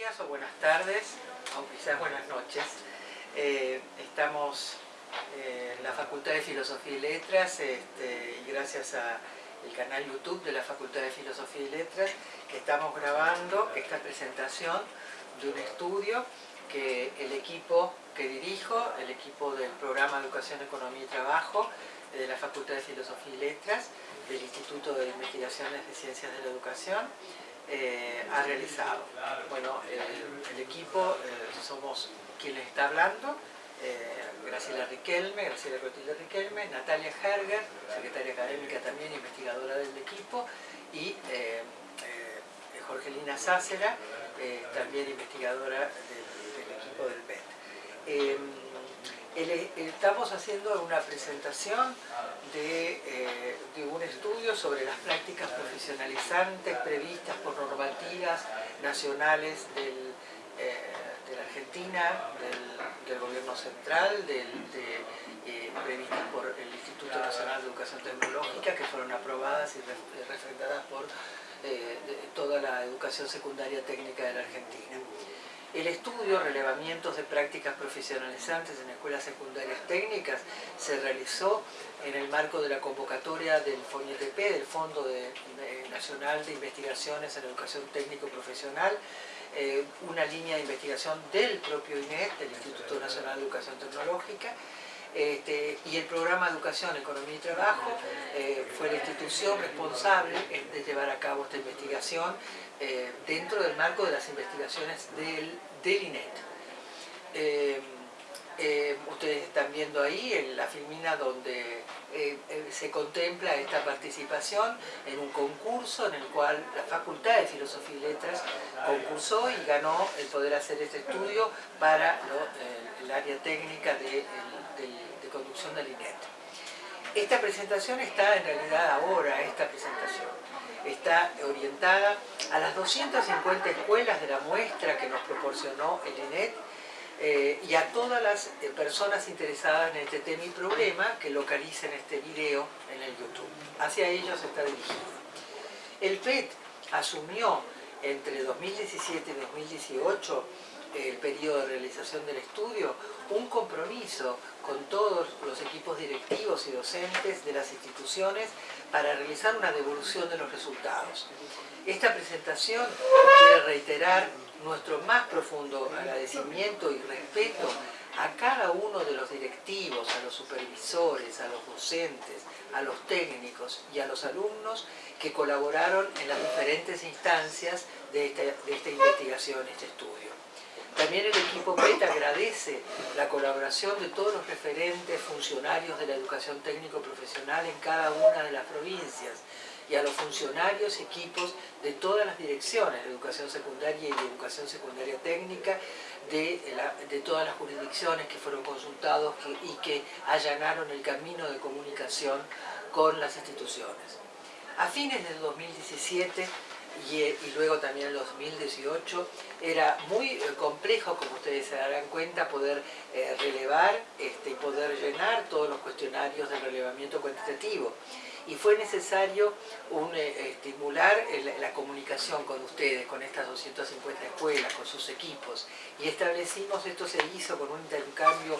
o buenas tardes, aunque quizás buenas noches. Eh, estamos eh, en la Facultad de Filosofía y Letras este, y gracias al canal YouTube de la Facultad de Filosofía y Letras que estamos grabando esta presentación de un estudio que el equipo que dirijo, el equipo del programa Educación, Economía y Trabajo de la Facultad de Filosofía y Letras, del Instituto de Investigaciones de Ciencias de la Educación, eh, ha realizado. Bueno, el equipo eh, somos quienes está hablando, eh, Graciela Riquelme, Graciela Rotillo Riquelme, Natalia Herger, secretaria académica también, investigadora del equipo, y Jorgelina Sácera, también investigadora del, equipo del BET. Estamos haciendo una presentación eh, de, un estudio sobre las prácticas profesionalizantes previstas por normativas nacionales del, eh, de la Argentina, del, gobierno central, eh, previstas por el Instituto Nacional de Educación Tecnológica, que fueron aprobadas y refrendadas por toda la educación secundaria técnica de la Argentina. El estudio Relevamientos de Prácticas Profesionalizantes en Escuelas Secundarias Técnicas se realizó en el marco de la convocatoria del FONIETP, del Fondo Nacional de Investigaciones en Educación Técnico Profesional, eh, una línea de investigación del propio INET, del Instituto Nacional de Educación Tecnológica, este, y el programa Educación, Economía y Trabajo eh, fue la institución responsable de llevar a cabo esta investigación eh, dentro del marco de las investigaciones del, INET. Eh, ustedes están viendo ahí la filmina donde se contempla esta participación en un concurso en el cual la Facultad de Filosofía y Letras concursó y ganó el poder hacer este estudio para el área técnica de conducción del INET. Esta presentación está en realidad ahora, esta presentación, está orientada a las 250 escuelas de la muestra que nos proporcionó el INET eh, y a todas las eh, personas interesadas en este tema y problema que localicen este video en el YouTube. Hacia ellos está dirigido. El PET asumió entre 2017 y 2018 el periodo de realización del estudio, un compromiso con todos los equipos directivos y docentes de las instituciones para realizar una devolución de los resultados. Esta presentación quiere reiterar nuestro más profundo agradecimiento y respeto a cada uno de los directivos, a los supervisores, a los docentes, a los técnicos y a los alumnos que colaboraron en las diferentes instancias de esta, de esta investigación, este estudio. También el equipo PET agradece la colaboración de todos los referentes funcionarios de la educación técnico-profesional en cada una de las provincias y a los funcionarios, equipos de todas las direcciones de educación secundaria y de educación secundaria técnica de, de todas las jurisdicciones que fueron consultados y que allanaron el camino de comunicación con las instituciones. A fines del 2017 y, luego también en 2018, era muy eh, complejo, como ustedes se darán cuenta, poder eh, relevar este, y poder llenar todos los cuestionarios de relevamiento cuantitativo. Y fue necesario eh, estimular la comunicación con ustedes, con estas 250 escuelas, con sus equipos. Y establecimos, esto se hizo con un intercambio,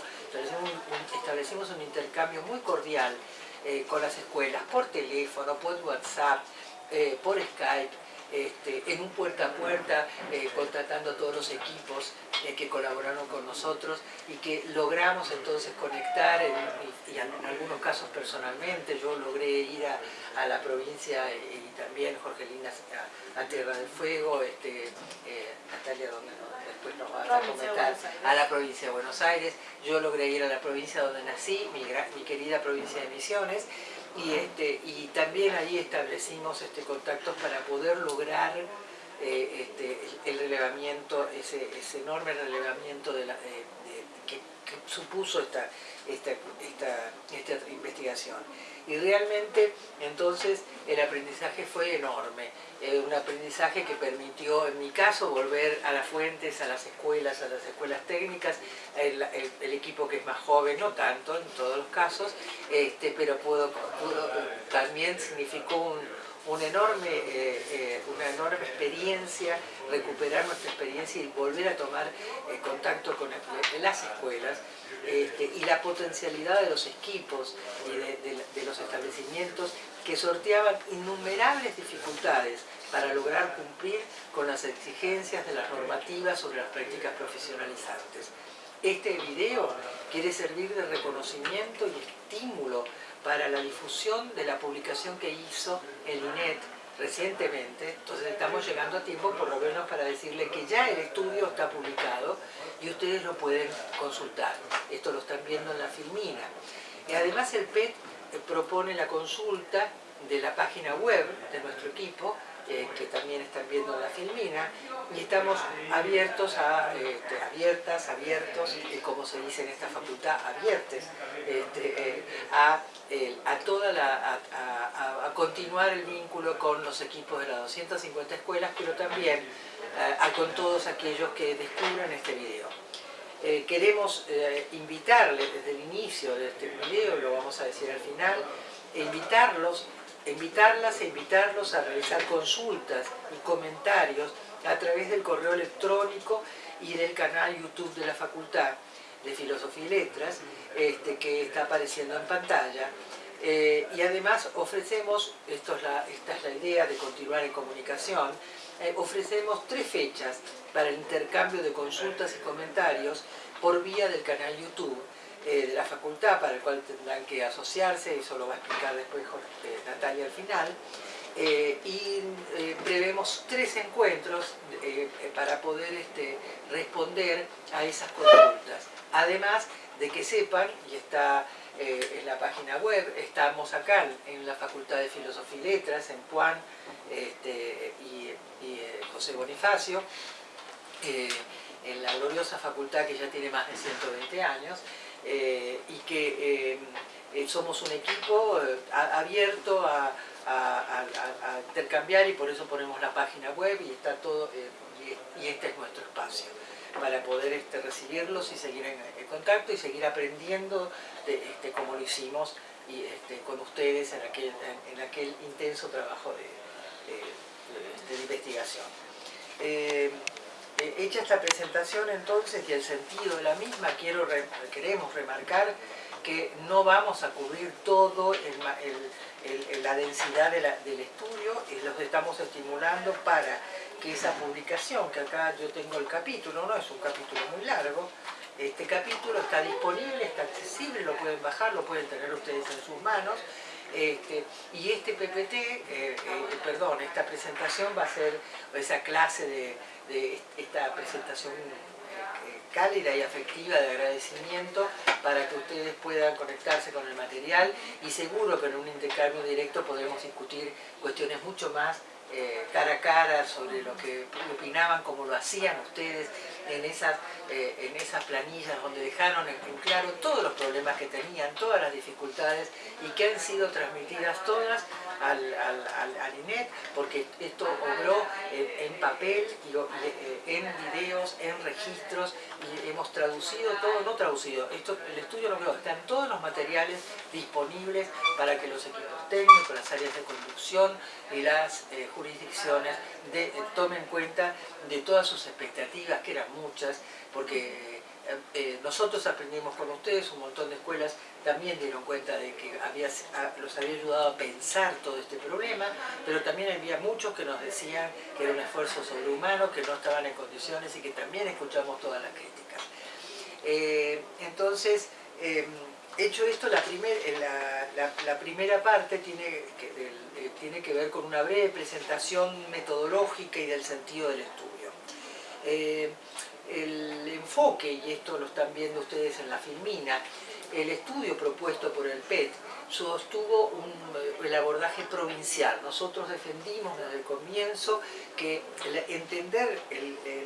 establecimos un, intercambio muy cordial con las escuelas, por teléfono, por WhatsApp, por Skype, este, en un puerta a puerta, eh, contratando a todos los equipos eh, que colaboraron con nosotros y que logramos entonces conectar, y en algunos casos personalmente, yo logré ir a, la provincia y también Jorgelina a, Tierra del Fuego, este, eh, Natalia donde después nos va a comentar, a la provincia de Buenos Aires, yo logré ir a la provincia donde nací, mi, mi querida provincia de Misiones, y, este, y también ahí establecimos este, contactos para poder lograr eh, este, el relevamiento, ese, enorme relevamiento de la, que supuso esta, esta, esta, investigación. Y realmente entonces el aprendizaje fue enorme, eh, un aprendizaje que permitió en mi caso volver a las fuentes, a las escuelas, a las escuelas técnicas, el, equipo que es más joven, no tanto en todos los casos, este, pero pudo, también significó un, una enorme, eh, eh, una enorme experiencia, recuperar nuestra experiencia y volver a tomar eh, contacto con las escuelas este, y la potencialidad de los equipos y de, los establecimientos que sorteaban innumerables dificultades para lograr cumplir con las exigencias de las normativas sobre las prácticas profesionalizantes. Este video quiere servir de reconocimiento y estímulo para la difusión de la publicación que hizo el INET recientemente, entonces estamos llegando a tiempo por lo menos para decirle que ya el estudio está publicado y ustedes lo pueden consultar. Esto lo están viendo en la filmina. Y además el PET propone la consulta de la página web de nuestro equipo eh, que también están viendo la filmina, y estamos abiertos a, este, abiertas, abiertos, como se dice en esta facultad, abiertes, este, eh, a, a, toda la, a, continuar el vínculo con los equipos de las 250 escuelas, pero también eh, con todos aquellos que descubran este video. queremos invitarles desde el inicio de este video, lo vamos a decir al final, invitarlos invitarlas e invitarlos a realizar consultas y comentarios a través del correo electrónico y del canal YouTube de la Facultad de Filosofía y Letras, este, que está apareciendo en pantalla. Eh, y además ofrecemos, esto es esta es la idea de continuar en comunicación, eh, ofrecemos tres fechas para el intercambio de consultas y comentarios por vía del canal YouTube eh, de la facultad para el cual tendrán que asociarse, eso lo va a explicar después eh, Natalia al final, eh, y prevemos tres encuentros para poder este, responder a esas consultas. Además de que sepan, y está en la página web, estamos acá en la Facultad de Filosofía y Letras, en Puan este, y, y José Bonifacio, en la gloriosa facultad que ya tiene más de 120 años, eh, y que eh, eh, somos un equipo abierto a, intercambiar y por eso ponemos la página web y está todo y, este es nuestro espacio para poder este, recibirlos y seguir en, contacto y seguir aprendiendo de, este, como lo hicimos y, este, con ustedes en aquel, en, aquel intenso trabajo de, investigación. Hecha esta presentación entonces y el sentido de la misma, queremos remarcar que no vamos a cubrir todo la densidad del estudio y los estamos estimulando para que esa publicación, que acá yo tengo el capítulo, no es un capítulo muy largo, este capítulo está disponible, está accesible, lo pueden bajar, lo pueden tener ustedes en sus manos, este, y este PPT, eh, eh, perdón, esta presentación va a ser esa clase de, de esta presentación eh, cálida y afectiva de agradecimiento para que ustedes puedan conectarse con el material y seguro que en un intercambio directo podremos discutir cuestiones mucho más eh, cara a cara sobre lo que opinaban, como lo hacían ustedes en esas, eh, en esas planillas donde dejaron en claro todos los problemas que tenían, todas las dificultades y que han sido transmitidas todas al, al, INET, porque esto obró en, papel, y, eh, en videos, en registros, y hemos traducido todo, no traducido, esto, el estudio lo quedó, están todos los materiales disponibles para que los equipos técnicos, las áreas de conducción y las eh, jurisdicciones tomen cuenta de todas sus expectativas, que eran muchas, porque nosotros aprendimos con ustedes, un montón de escuelas también dieron cuenta de que había, los había ayudado a pensar todo este problema, pero también había muchos que nos decían que era un esfuerzo sobrehumano, que no estaban en condiciones y que también escuchamos todas las críticas. Eh, entonces, hecho esto, la, primera parte tiene que, eh, tiene que ver con una breve presentación metodológica y del sentido del estudio. Eh, el enfoque, y esto lo están viendo ustedes en la filmina, el estudio propuesto por el PET sostuvo un, el abordaje provincial. Nosotros defendimos desde el comienzo que entender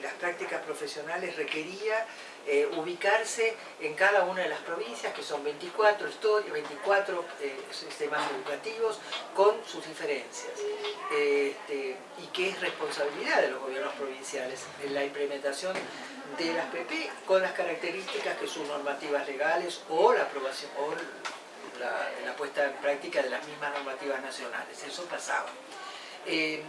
las prácticas profesionales requería eh, ubicarse en cada una de las provincias, que son 24, 24 eh, sistemas educativos, con sus diferencias. Este, y que es responsabilidad de los gobiernos provinciales en la implementación de las PP con las características que son normativas legales o la aprobación o la, puesta en práctica de las mismas normativas nacionales. Eso pasaba. Eh,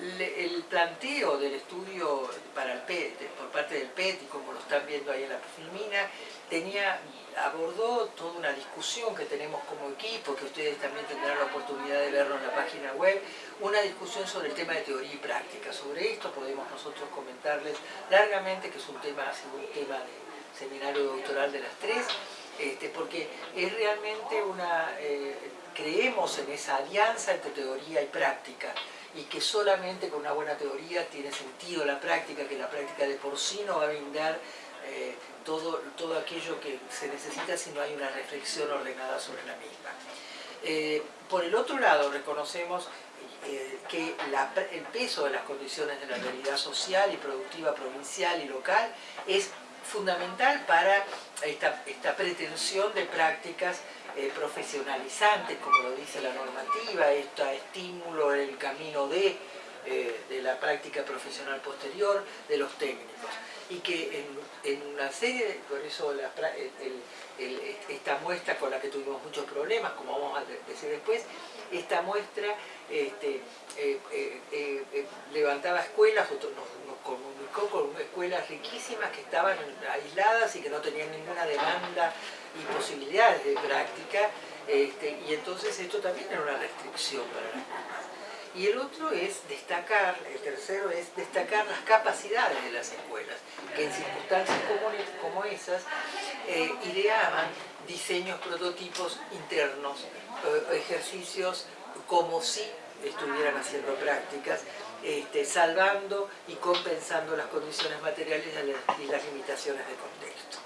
el planteo del estudio para el PET, por parte del PET, y como lo están viendo ahí en la filmina, tenía, abordó toda una discusión que tenemos como equipo, que ustedes también tendrán la oportunidad de verlo en la página web, una discusión sobre el tema de teoría y práctica. Sobre esto podemos nosotros comentarles largamente, que es un tema, ha un tema de seminario doctoral de las tres, este, porque es realmente una, eh, creemos en esa alianza entre teoría y práctica, y que solamente con una buena teoría tiene sentido la práctica, que la práctica de por sí no va a brindar eh, todo, todo aquello que se necesita si no hay una reflexión ordenada sobre la misma. Eh, por el otro lado, reconocemos eh, que el peso de las condiciones de la realidad social y productiva provincial y local es fundamental para esta, esta pretensión de prácticas profesionalizantes, como lo dice la normativa, este estímulo en el camino de, de la práctica profesional posterior de los técnicos. Y que en, una serie, por eso esta muestra con la que tuvimos muchos problemas, como vamos a decir después, esta muestra este, eh, levantaba escuelas, nos, nos comunicó con escuelas riquísimas que estaban aisladas y que no tenían ninguna demanda y posibilidades de práctica, este, y entonces esto también era una restricción para las. Y el otro es destacar, el tercero es destacar las capacidades de las escuelas, que en circunstancias como, esas eh, ideaban diseños, prototipos internos, eh, ejercicios como si estuvieran haciendo prácticas, este, salvando y compensando las condiciones materiales y las limitaciones de contexto.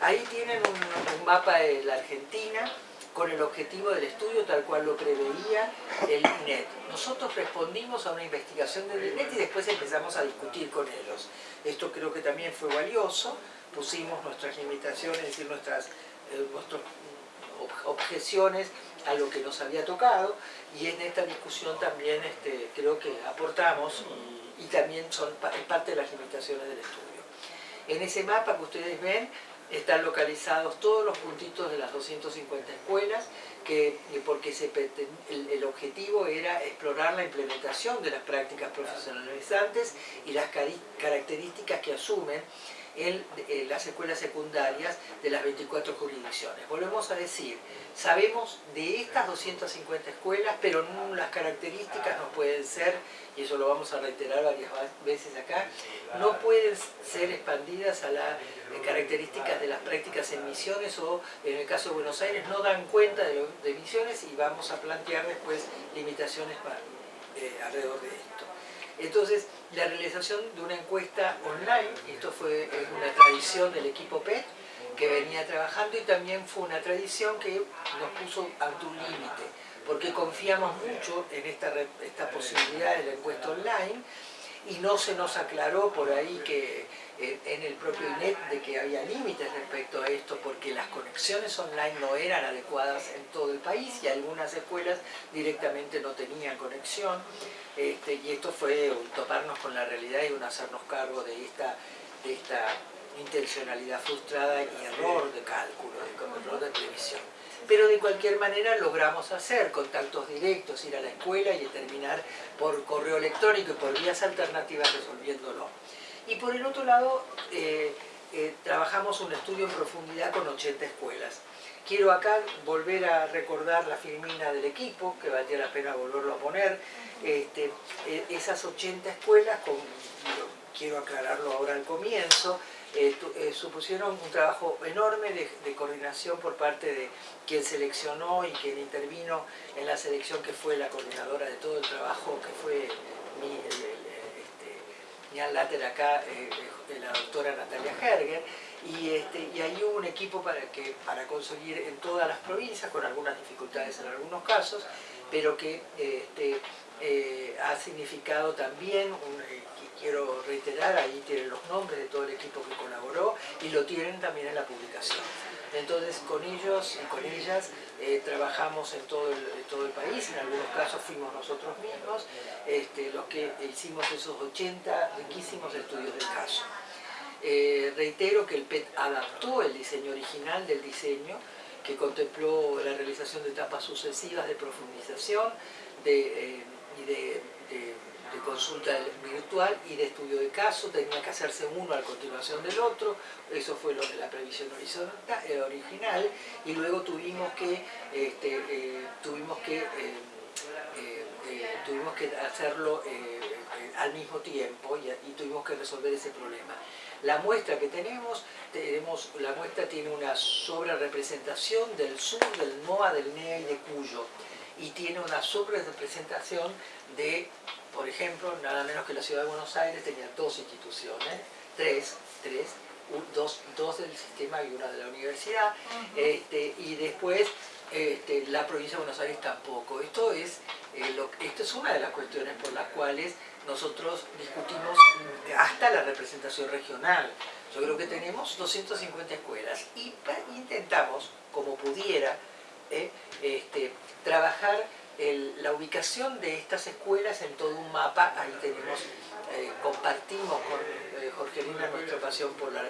Ahí tienen un, mapa de la Argentina con el objetivo del estudio tal cual lo preveía el INET. Nosotros respondimos a una investigación del INET y después empezamos a discutir con ellos. Esto creo que también fue valioso, pusimos nuestras limitaciones, es decir, nuestras, eh, objeciones a lo que nos había tocado y en esta discusión también este, creo que aportamos y, y también son parte de las limitaciones del estudio. En ese mapa que ustedes ven están localizados todos los puntitos de las 250 escuelas, que, porque el, objetivo era explorar la implementación de las prácticas profesionalizantes y las características que asumen en, las escuelas secundarias de las 24 jurisdicciones. Volvemos a decir, sabemos de estas 250 escuelas, pero las características no pueden ser, y eso lo vamos a reiterar varias veces acá, no pueden ser expandidas a las características de las prácticas en misiones o en el caso de Buenos Aires no dan cuenta de, misiones y vamos a plantear después limitaciones para, eh, alrededor de esto. Entonces, la realización de una encuesta online, esto fue una tradición del equipo PET, que venía trabajando y también fue una tradición que nos puso ante un límite, porque confiamos mucho en esta, esta posibilidad de la encuesta online y no se nos aclaró por ahí que eh, en el propio INET de que había límites respecto a esto porque las conexiones online no eran adecuadas en todo el país y algunas escuelas directamente no tenían conexión. Este, y esto fue un toparnos con la realidad y un hacernos cargo de esta, de esta intencionalidad frustrada y error de cálculo, de error de previsión pero de cualquier manera logramos hacer contactos directos, ir a la escuela y terminar por correo electrónico y por vías alternativas resolviéndolo. Y por el otro lado, eh, eh, trabajamos un estudio en profundidad con 80 escuelas. Quiero acá volver a recordar la filmina del equipo, que valdría la pena volverlo a poner. Este, eh, esas 80 escuelas, quiero aclararlo ahora al comienzo, eh, eh, supusieron un trabajo enorme de, coordinación por parte de quien seleccionó y quien intervino en la selección que fue la coordinadora de todo el trabajo, que fue mi, el, este, acá, eh, la doctora Natalia Herger, y, este, y ahí hubo un equipo para, que, para conseguir en todas las provincias, con algunas dificultades en algunos casos, pero que este, eh, ha significado también, un, eh, quiero reiterar, ahí tienen los nombres de todo el equipo que colaboró y lo tienen también en la publicación. Entonces con ellos y con ellas eh, trabajamos en todo, el, todo el país, en algunos casos fuimos nosotros mismos este, los que hicimos esos 80 riquísimos estudios del caso. Eh, reitero que el PET adaptó el diseño original del diseño, que contempló la realización de etapas sucesivas de profundización de, eh, y de, consulta virtual y de estudio de caso, tenía que hacerse uno a continuación del otro, eso fue lo de la previsión horizontal, eh, original, y luego tuvimos que, este, tuvimos que, tuvimos que hacerlo al mismo tiempo y, tuvimos que resolver ese problema. La muestra que tenemos, tenemos, la muestra tiene una sobre representación del sur, del NOA, del NEA y de Cuyo. Y tiene una sobre representación de, por ejemplo, nada menos que la Ciudad de Buenos Aires tenía dos instituciones, tres, tres, dos, dos del sistema y una de la universidad, este, y después este, la provincia de Buenos Aires tampoco. Esto es, eh, esto es una de las cuestiones por las cuales nosotros discutimos hasta la representación regional. Yo creo que tenemos 250 escuelas y intentamos, como pudiera, eh, este, trabajar la ubicación de estas escuelas en todo un mapa. Ahí tenemos, eh, compartimos con eh, Jorgelina nuestra pasión por la,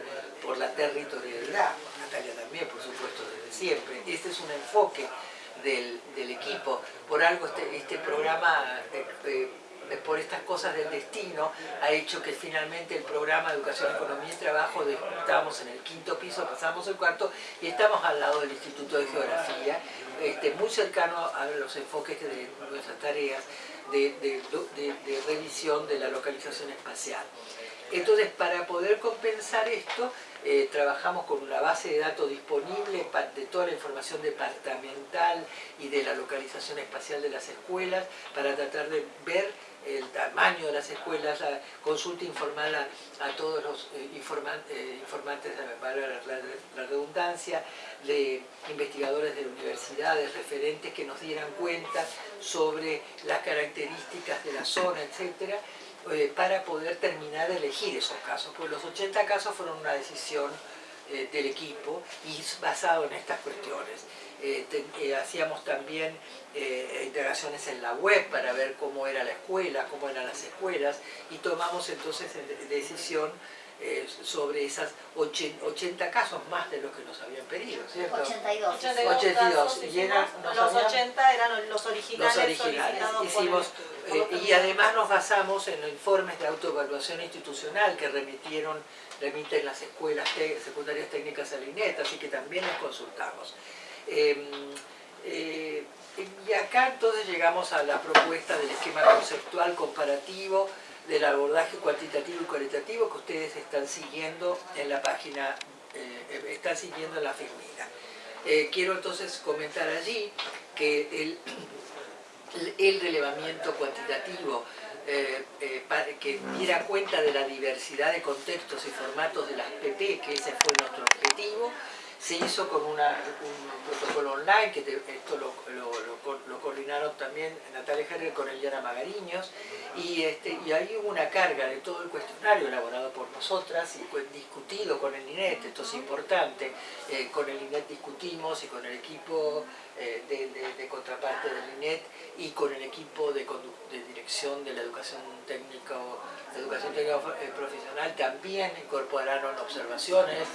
por la territorialidad, Natalia también, por supuesto, desde siempre. Este es un enfoque del, equipo. Por algo este, este programa por estas cosas del destino, ha hecho que finalmente el programa de Educación, Economía y Trabajo, estábamos en el quinto piso, pasamos el cuarto y estamos al lado del Instituto de Geografía, este, muy cercano a los enfoques de nuestras tareas de, revisión de la localización espacial. Entonces, para poder compensar esto, eh, trabajamos con una base de datos disponible de toda la información departamental y de la localización espacial de las escuelas para tratar de ver el tamaño de las escuelas, la consulta informal a, todos los eh, eh, informantes, para la, redundancia, de investigadores de universidades, referentes que nos dieran cuenta sobre las características de la zona, etcétera, eh, para poder terminar de elegir esos casos. Pues los 80 casos fueron una decisión del equipo y basado en estas cuestiones. Eh, eh, hacíamos también eh, integraciones en la web para ver cómo era la escuela, cómo eran las escuelas y tomamos entonces decisión sobre esas 80 casos más de los que nos habían pedido, ¿cierto? 82. 82. y los 80 eran los originales, los originales. Hicimos, y además nos basamos en los informes de autoevaluación institucional que remitieron remiten las escuelas secundarias técnicas a la INET, así que también los consultamos. Em, eh, y acá entonces llegamos a la propuesta del esquema conceptual comparativo del abordaje cuantitativo y cualitativo que ustedes están siguiendo en la página, eh, están siguiendo en la firmina. Eh, quiero entonces comentar allí que el, el relevamiento cuantitativo que diera cuenta de la diversidad de contextos y formatos de las PP, que ese fue nuestro objetivo, se hizo con un protocolo online, que esto lo, coordinaron también Natalia Herrer con Eliana Magariños, y, este, y ahí hubo una carga de todo el cuestionario elaborado por nosotras y discutido con el INET, esto es importante, eh, con el INET discutimos y con el equipo eh, de, contraparte del INET y con el equipo de, dirección de la educación técnica, educación técnica eh, profesional también incorporaron observaciones,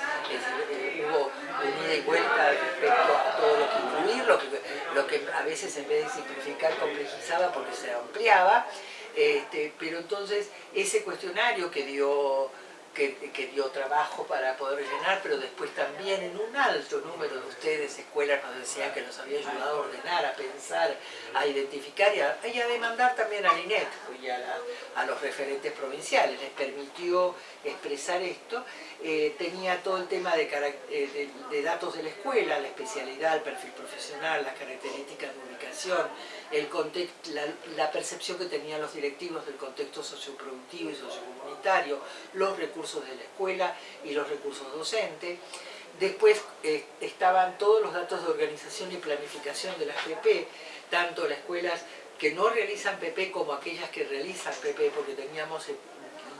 hubo ida y vuelta respecto a todo lo que incluir, lo que, lo que a veces en vez de simplificar complejizaba porque se ampliaba, este, pero entonces ese cuestionario que dio que, dio trabajo para poder llenar, pero después también en un alto número de ustedes, escuelas, nos decían que nos había ayudado a ordenar, a pensar, a identificar y a, demandar también al INET y a, los referentes provinciales. Les permitió expresar esto. Eh, tenía todo el tema eh, de, de, datos de la escuela, la especialidad, el perfil profesional, las características de ubicación, el contexto, la, percepción que tenían los directivos del contexto socioproductivo y sociocomunitario, los recursos de la escuela y los recursos docentes. Después eh, estaban todos los datos de organización y planificación de las PP, tanto las escuelas que no realizan PP como aquellas que realizan PP, porque teníamos, eh,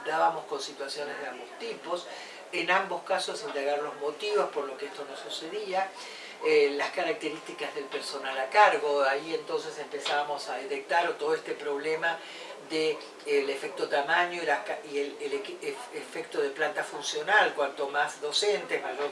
dábamos con situaciones de ambos tipos, en ambos casos indagar los motivos por lo que esto no sucedía, eh, las características del personal a cargo, ahí entonces empezábamos a detectar todo este problema del el efecto tamaño y, el, efecto de planta funcional, cuanto más docentes, mayor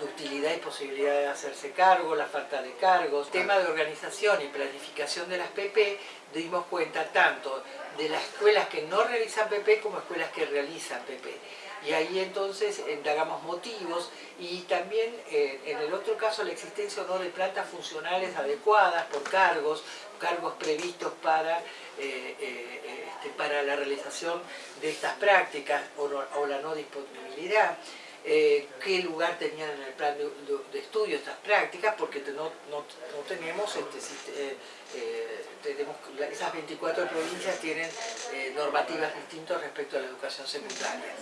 utilidad y posibilidad de hacerse cargo, la falta de cargos. Tema de organización y planificación de las PP, dimos cuenta tanto de las escuelas que no realizan PP como escuelas que realizan PP y ahí entonces indagamos motivos y también eh, en el otro caso la existencia o no de plantas funcionales adecuadas por cargos, cargos previstos para, eh, eh, este, para la realización de estas prácticas o, la no disponibilidad. qué lugar tenían en el plan de, estudio estas prácticas, porque no, no, tenemos, este, tenemos, esas 24 provincias tienen normativas distintas respecto a la educación secundaria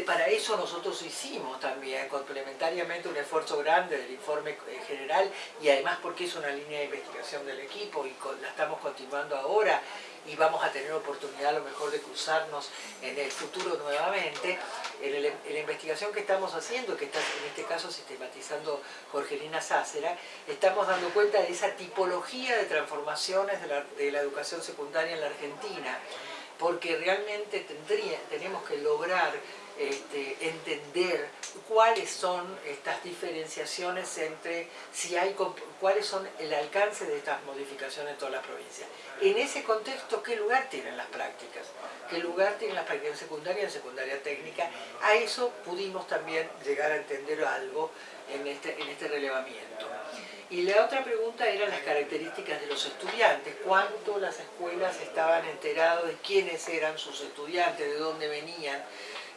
para eso nosotros hicimos también complementariamente un esfuerzo grande del informe general y además porque es una línea de investigación del equipo y la estamos continuando ahora y vamos a tener oportunidad a lo mejor de cruzarnos en el futuro nuevamente. En, la investigación que estamos haciendo, que está en este caso sistematizando Jorgelina Sácera, estamos dando cuenta de esa tipología de transformaciones de la, de la educación secundaria en la Argentina, porque realmente tendría, tenemos que lograr este, entender cuáles son estas diferenciaciones entre si hay cuáles son el alcance de estas modificaciones en toda la provincia. En ese contexto, ¿qué lugar tienen las prácticas? ¿Qué lugar tienen las prácticas en secundaria en secundaria técnica? A eso pudimos también llegar a entender algo en este, en este relevamiento. Y la otra pregunta era las características de los estudiantes, cuánto las escuelas estaban enteradas de quiénes eran sus estudiantes, de dónde venían,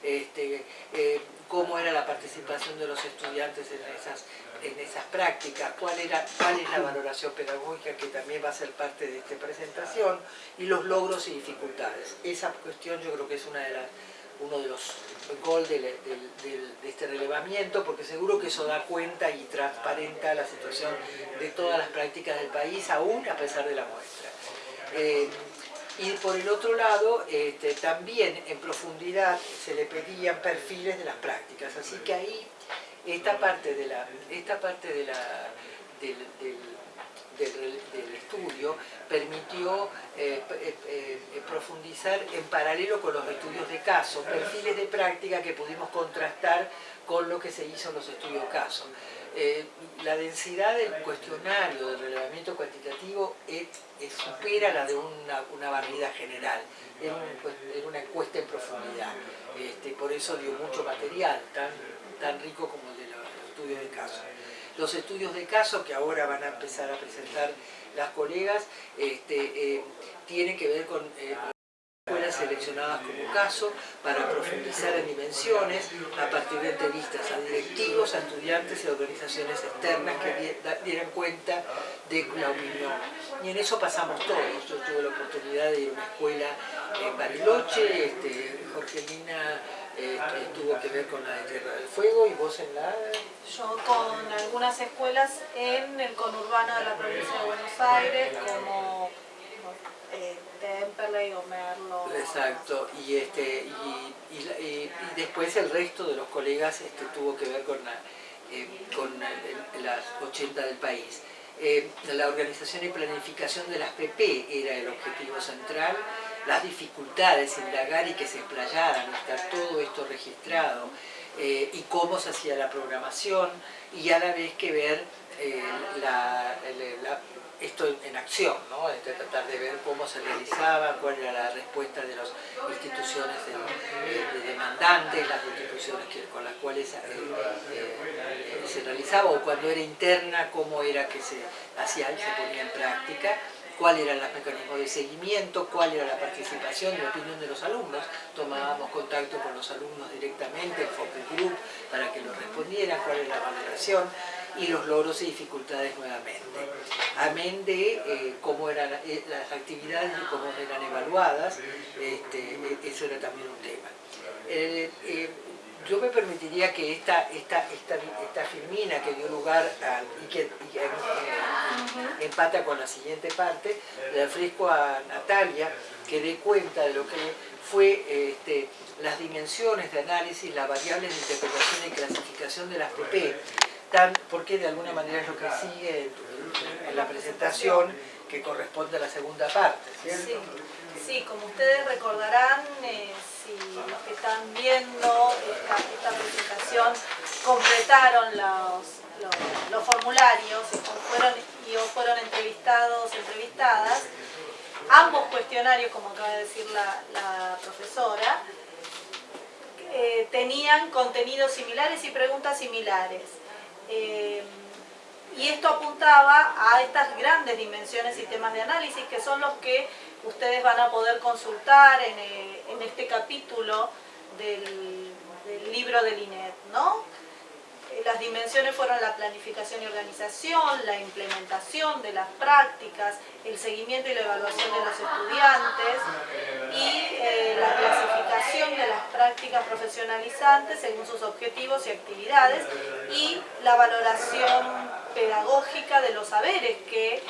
este, eh, cómo era la participación de los estudiantes en esas, en esas prácticas, cuál, era, cuál es la valoración pedagógica que también va a ser parte de esta presentación y los logros y dificultades. Esa cuestión yo creo que es una de las, uno de los goals de, este relevamiento porque seguro que eso da cuenta y transparenta la situación de todas las prácticas del país aún a pesar de la muestra. Eh, y por el otro lado, este, también en profundidad se le pedían perfiles de las prácticas, así que ahí esta parte, de la, esta parte de la, del, estudio permitió eh, eh, eh, profundizar en paralelo con los estudios de caso, perfiles de práctica que pudimos contrastar con lo que se hizo en los estudios caso. La densidad del cuestionario del relevamiento cuantitativo supera la de una, una general, era, una encuesta en profundidad, este, por eso dio mucho material, tan, tan rico como el de los estudios de caso. Los estudios de caso que ahora van a empezar a presentar las colegas este, eh, tienen que ver con eh, escuelas seleccionadas como caso para profundizar en dimensiones a partir de entrevistas a directivos, a estudiantes y a organizaciones externas que dieran cuenta de la opinión. Y en eso pasamos todos. Yo tuve la oportunidad de ir a una escuela en Bariloche, este, Jorgelina este, tuvo que ver con la de Tierra del Fuego y vos en la... Yo con algunas escuelas en el conurbano de la provincia de Buenos Aires como eh, Merlo. Exacto, y, este, y, después el resto de los colegas este, tuvo que ver con, eh, con las 80 del país. Eh, la organización y planificación de las PP era el objetivo central, las dificultades, indagar y que se explayaran, estar todo esto registrado, y cómo se hacía la programación, y a la vez que ver la esto en acción, ¿no? de tratar de ver cómo se realizaba, cuál era la respuesta de las instituciones de, demandantes, las instituciones con las cuales eh, eh, se realizaba, o cuando era interna, cómo era que se hacía se ponía en práctica, cuáles eran los mecanismos de seguimiento, cuál era la participación y la opinión de los alumnos. Tomábamos contacto con los alumnos directamente, el focus group, para que nos respondieran cuál es la valoración y los logros y dificultades nuevamente. Amén de eh, cómo eran eh, las actividades y cómo eran evaluadas, este, eso era también un tema. Eh, yo me permitiría que esta, esta, esta, esta filmina que dio lugar a, y que, empata con la siguiente parte, le ofrezco a Natalia que dé cuenta de lo que fue este, las dimensiones de análisis, las variables de interpretación y clasificación de las PP, porque de alguna manera es lo que sigue en la presentación que corresponde a la segunda parte. Sí, como ustedes recordarán, eh, si los que están viendo esta, presentación completaron los, formularios fueron, y fueron entrevistados, entrevistadas, ambos cuestionarios, como acaba de decir la, profesora, eh, tenían contenidos similares y preguntas similares. Eh, y esto apuntaba a estas grandes dimensiones y temas de análisis que son los que ustedes van a poder consultar en, eh, este capítulo del, libro del INET. ¿no? Eh, las dimensiones fueron la planificación y organización, la implementación de las prácticas, el seguimiento y la evaluación de los estudiantes y eh, la clasificación de las prácticas profesionalizantes según sus objetivos y actividades y la valoración pedagógica de los saberes que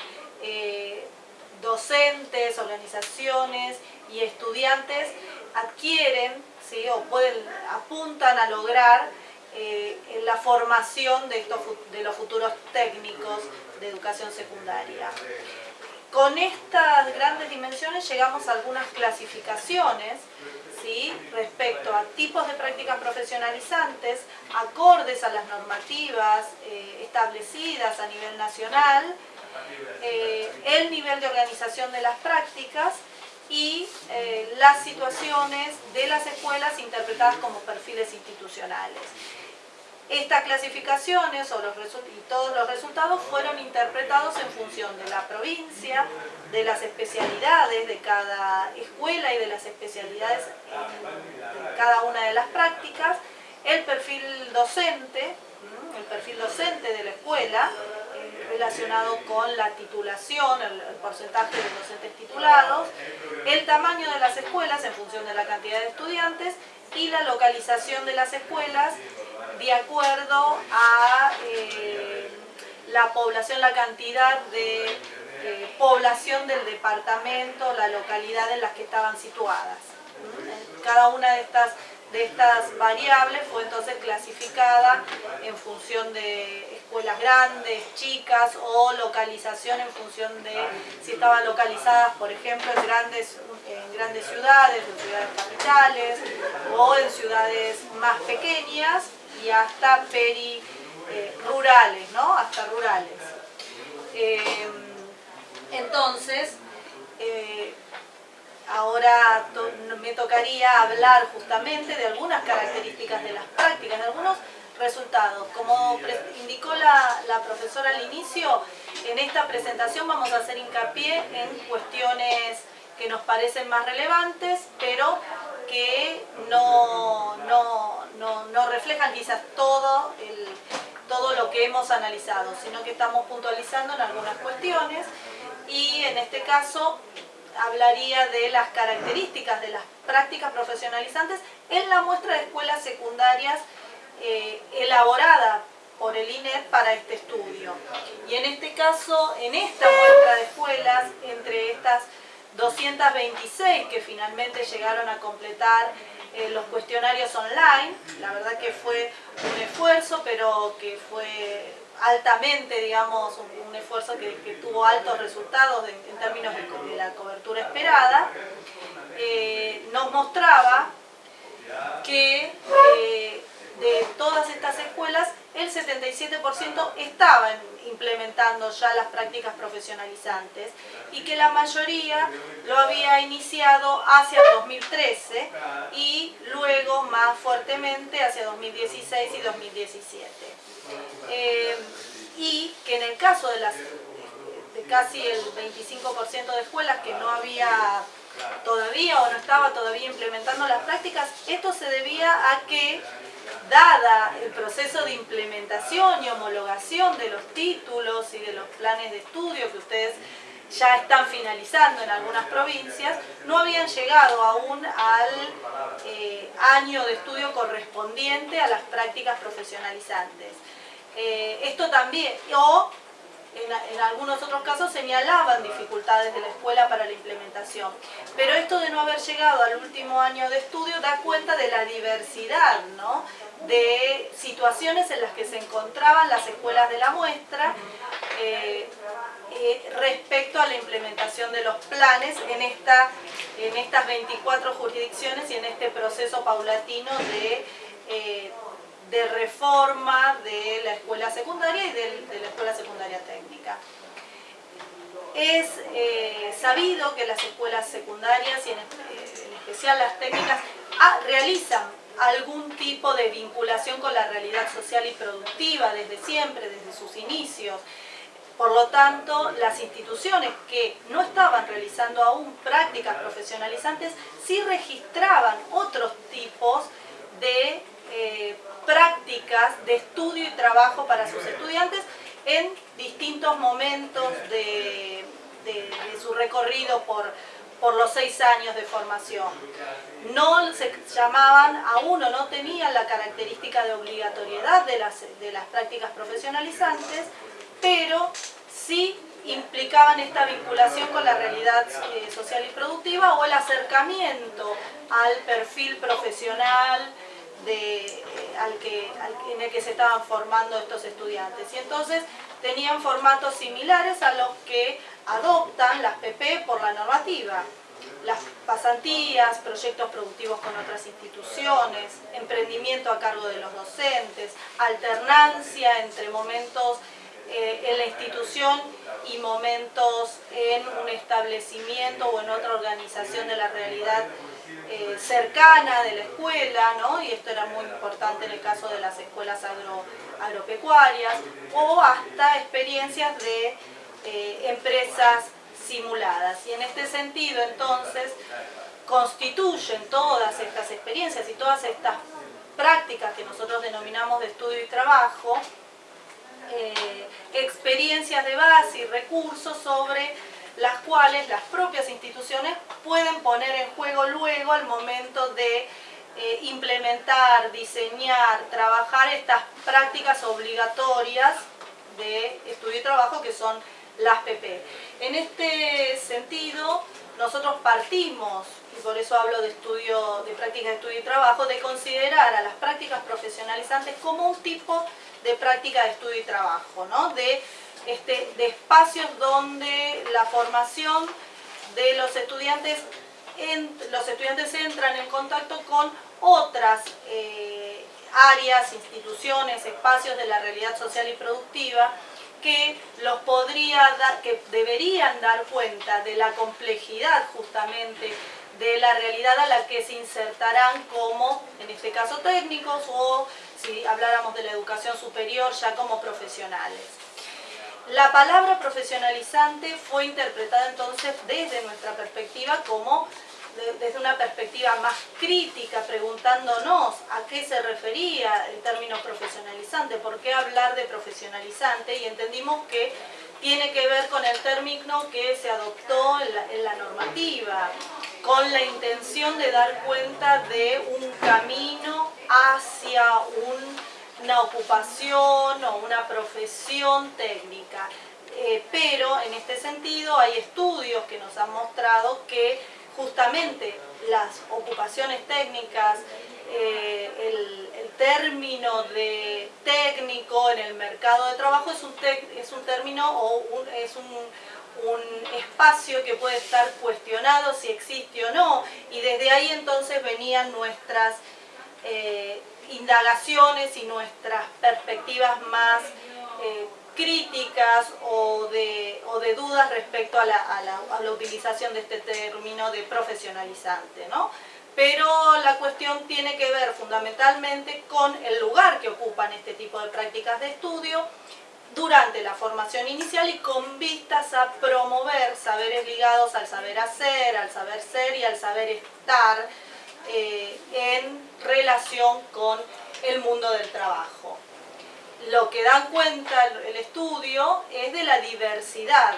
docentes, organizaciones y estudiantes adquieren ¿sí? o pueden, apuntan a lograr eh, la formación de, estos, de los futuros técnicos de educación secundaria. Con estas grandes dimensiones llegamos a algunas clasificaciones ¿sí? respecto a tipos de prácticas profesionalizantes acordes a las normativas eh, establecidas a nivel nacional eh, el nivel de organización de las prácticas y las situaciones de las escuelas interpretadas como perfiles institucionales. Estas clasificaciones o los y todos los resultados fueron interpretados en función de la provincia, de las especialidades de cada escuela y de las especialidades de cada una de las prácticas, el perfil docente, el perfil docente de la escuela, relacionado con la titulación, el, porcentaje de docentes titulados, el tamaño de las escuelas en función de la cantidad de estudiantes y la localización de las escuelas de acuerdo a eh, la población, la cantidad de eh, población del departamento, la localidad en las que estaban situadas. Cada una de estas de estas variables fue entonces clasificada en función de escuelas grandes, chicas o localización en función de si estaban localizadas, por ejemplo, en grandes, en grandes ciudades, en ciudades capitales o en ciudades más pequeñas y hasta peri eh, rurales, ¿no? Hasta rurales. Eh, entonces, eh, Ahora me tocaría hablar justamente de algunas características de las prácticas, de algunos resultados. Como indicó la, profesora al inicio, en esta presentación vamos a hacer hincapié en cuestiones que nos parecen más relevantes, pero que no, no, reflejan quizás todo, todo lo que hemos analizado, sino que estamos puntualizando en algunas cuestiones y en este caso hablaría de las características de las prácticas profesionalizantes en la muestra de escuelas secundarias eh, elaborada por el INET para este estudio. Y en este caso, en esta muestra de escuelas, entre estas 226 que finalmente llegaron a completar eh, los cuestionarios online, la verdad que fue un esfuerzo, pero que fue altamente, digamos, un, esfuerzo que, tuvo altos resultados en, términos de, la cobertura esperada, eh, nos mostraba que eh, de todas estas escuelas el 77% estaban implementando ya las prácticas profesionalizantes y que la mayoría lo había iniciado hacia 2013 y luego más fuertemente hacia 2016 y 2017. Eh, y que en el caso de las casi el 25% de escuelas que no había todavía o no estaba todavía implementando las prácticas, esto se debía a que, dada el proceso de implementación y homologación de los títulos y de los planes de estudio que ustedes ya están finalizando en algunas provincias, no habían llegado aún al eh, año de estudio correspondiente a las prácticas profesionalizantes. Eh, esto también, o en, algunos otros casos señalaban dificultades de la escuela para la implementación. Pero esto de no haber llegado al último año de estudio da cuenta de la diversidad de situaciones en las que se encontraban las escuelas de la muestra eh, eh, respecto a la implementación de los planes en, esta, en estas 24 jurisdicciones y en este proceso paulatino de de reforma de la escuela secundaria y de, la escuela secundaria técnica. Es eh, sabido que las escuelas secundarias y en, eh, especial las técnicas ah, realizan algún tipo de vinculación con la realidad social y productiva desde siempre, desde sus inicios. Por lo tanto, las instituciones que no estaban realizando aún prácticas profesionalizantes sí registraban otros tipos de eh, prácticas de estudio y trabajo para sus estudiantes en distintos momentos de, su recorrido por, los seis años de formación. No se llamaban, aún o no tenían la característica de obligatoriedad de las, de las prácticas profesionalizantes, pero sí implicaban esta vinculación con la realidad eh, social y productiva o el acercamiento al perfil profesional, al que, en el que se estaban formando estos estudiantes. Y entonces tenían formatos similares a los que adoptan las PP por la normativa. Las pasantías, proyectos productivos con otras instituciones, emprendimiento a cargo de los docentes, alternancia entre momentos eh, en la institución y momentos en un establecimiento o en otra organización de la realidad eh, cercana de la escuela, ¿no? y esto era muy importante en el caso de las escuelas agropecuarias, o hasta experiencias de eh, empresas simuladas. Y en este sentido, entonces, constituyen todas estas experiencias y todas estas prácticas que nosotros denominamos de estudio y trabajo, eh, experiencias de base y recursos sobre las cuales las propias instituciones pueden poner en juego luego al momento de eh, implementar, diseñar, trabajar estas prácticas obligatorias de estudio y trabajo que son las PP. En este sentido, nosotros partimos, y por eso hablo de estudio, de prácticas de estudio y trabajo, de considerar a las prácticas profesionalizantes como un tipo de práctica de estudio y trabajo, ¿no? de este, de espacios donde la formación de los estudiantes, los estudiantes entran en contacto con otras eh, áreas, instituciones, espacios de la realidad social y productiva que los podría dar, que deberían dar cuenta de la complejidad justamente de la realidad a la que se insertarán como, en este caso técnicos, o si habláramos de la educación superior, ya como profesionales. La palabra profesionalizante fue interpretada entonces desde nuestra perspectiva como desde una perspectiva más crítica, preguntándonos a qué se refería el término profesionalizante, por qué hablar de profesionalizante, y entendimos que tiene que ver con el término que se adoptó en la, normativa, con la intención de dar cuenta de un camino hacia un una ocupación o una profesión técnica. Eh, pero en este sentido hay estudios que nos han mostrado que justamente las ocupaciones técnicas, eh, el, término de técnico en el mercado de trabajo es un, es un término o es un, espacio que puede estar cuestionado si existe o no y desde ahí entonces venían nuestras eh, indagaciones y nuestras perspectivas más eh, críticas o de, o de, dudas respecto a la, a, la, utilización de este término de profesionalizante. ¿no? Pero la cuestión tiene que ver fundamentalmente con el lugar que ocupan este tipo de prácticas de estudio, durante la formación inicial y con vistas a promover saberes ligados al saber hacer, al saber ser y al saber estar eh, en relación con el mundo del trabajo. Lo que dan cuenta el estudio es de la diversidad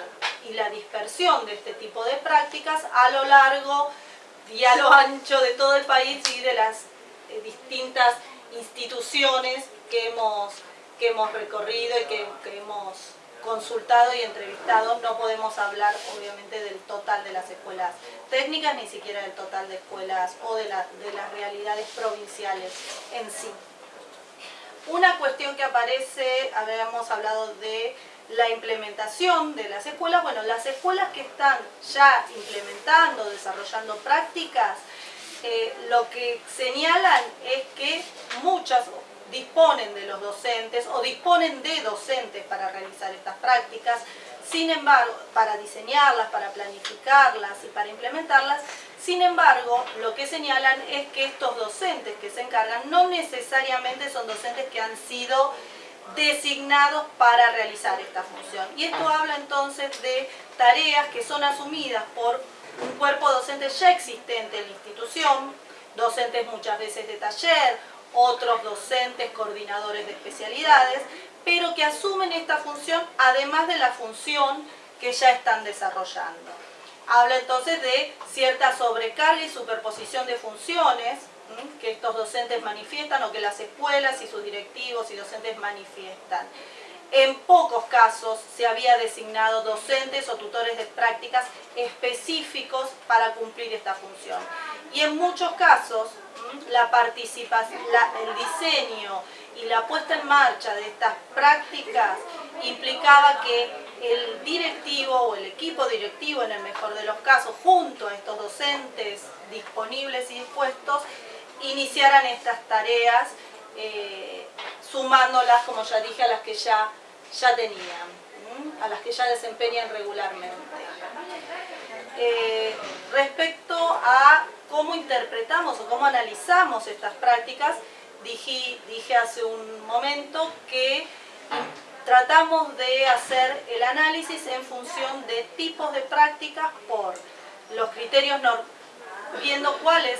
y la dispersión de este tipo de prácticas a lo largo y a lo ancho de todo el país y de las eh, distintas instituciones que hemos, que hemos recorrido y que, hemos consultado y entrevistado. No podemos hablar obviamente del total de las escuelas técnicas, ni siquiera del total de escuelas o de, las realidades provinciales en sí. Una cuestión que aparece, habíamos hablado de la implementación de las escuelas, bueno, las escuelas que están ya implementando, desarrollando prácticas, eh, lo que señalan es que muchas disponen de los docentes o disponen de docentes para realizar estas prácticas, sin embargo, para diseñarlas, para planificarlas y para implementarlas, sin embargo, lo que señalan es que estos docentes que se encargan no necesariamente son docentes que han sido designados para realizar esta función. Y esto habla entonces de tareas que son asumidas por un cuerpo docente ya existente en la institución, docentes muchas veces de taller, otros docentes coordinadores de especialidades, pero que asumen esta función además de la función que ya están desarrollando. Habla entonces de cierta sobrecarga y superposición de funciones que estos docentes manifiestan o que las escuelas y sus directivos y docentes manifiestan. En pocos casos se había designado docentes o tutores de prácticas específicos para cumplir esta función. Y en muchos casos la participación, el diseño y la puesta en marcha de estas prácticas implicaba que el directivo o el equipo directivo, en el mejor de los casos, junto a estos docentes disponibles y dispuestos, iniciaran estas tareas eh, sumándolas, como ya dije, a las que ya, ya tenían, a las que ya desempeñan regularmente. Eh, respecto a cómo interpretamos o cómo analizamos estas prácticas, dije, dije hace un momento que tratamos de hacer el análisis en función de tipos de prácticas por los criterios, viendo cuáles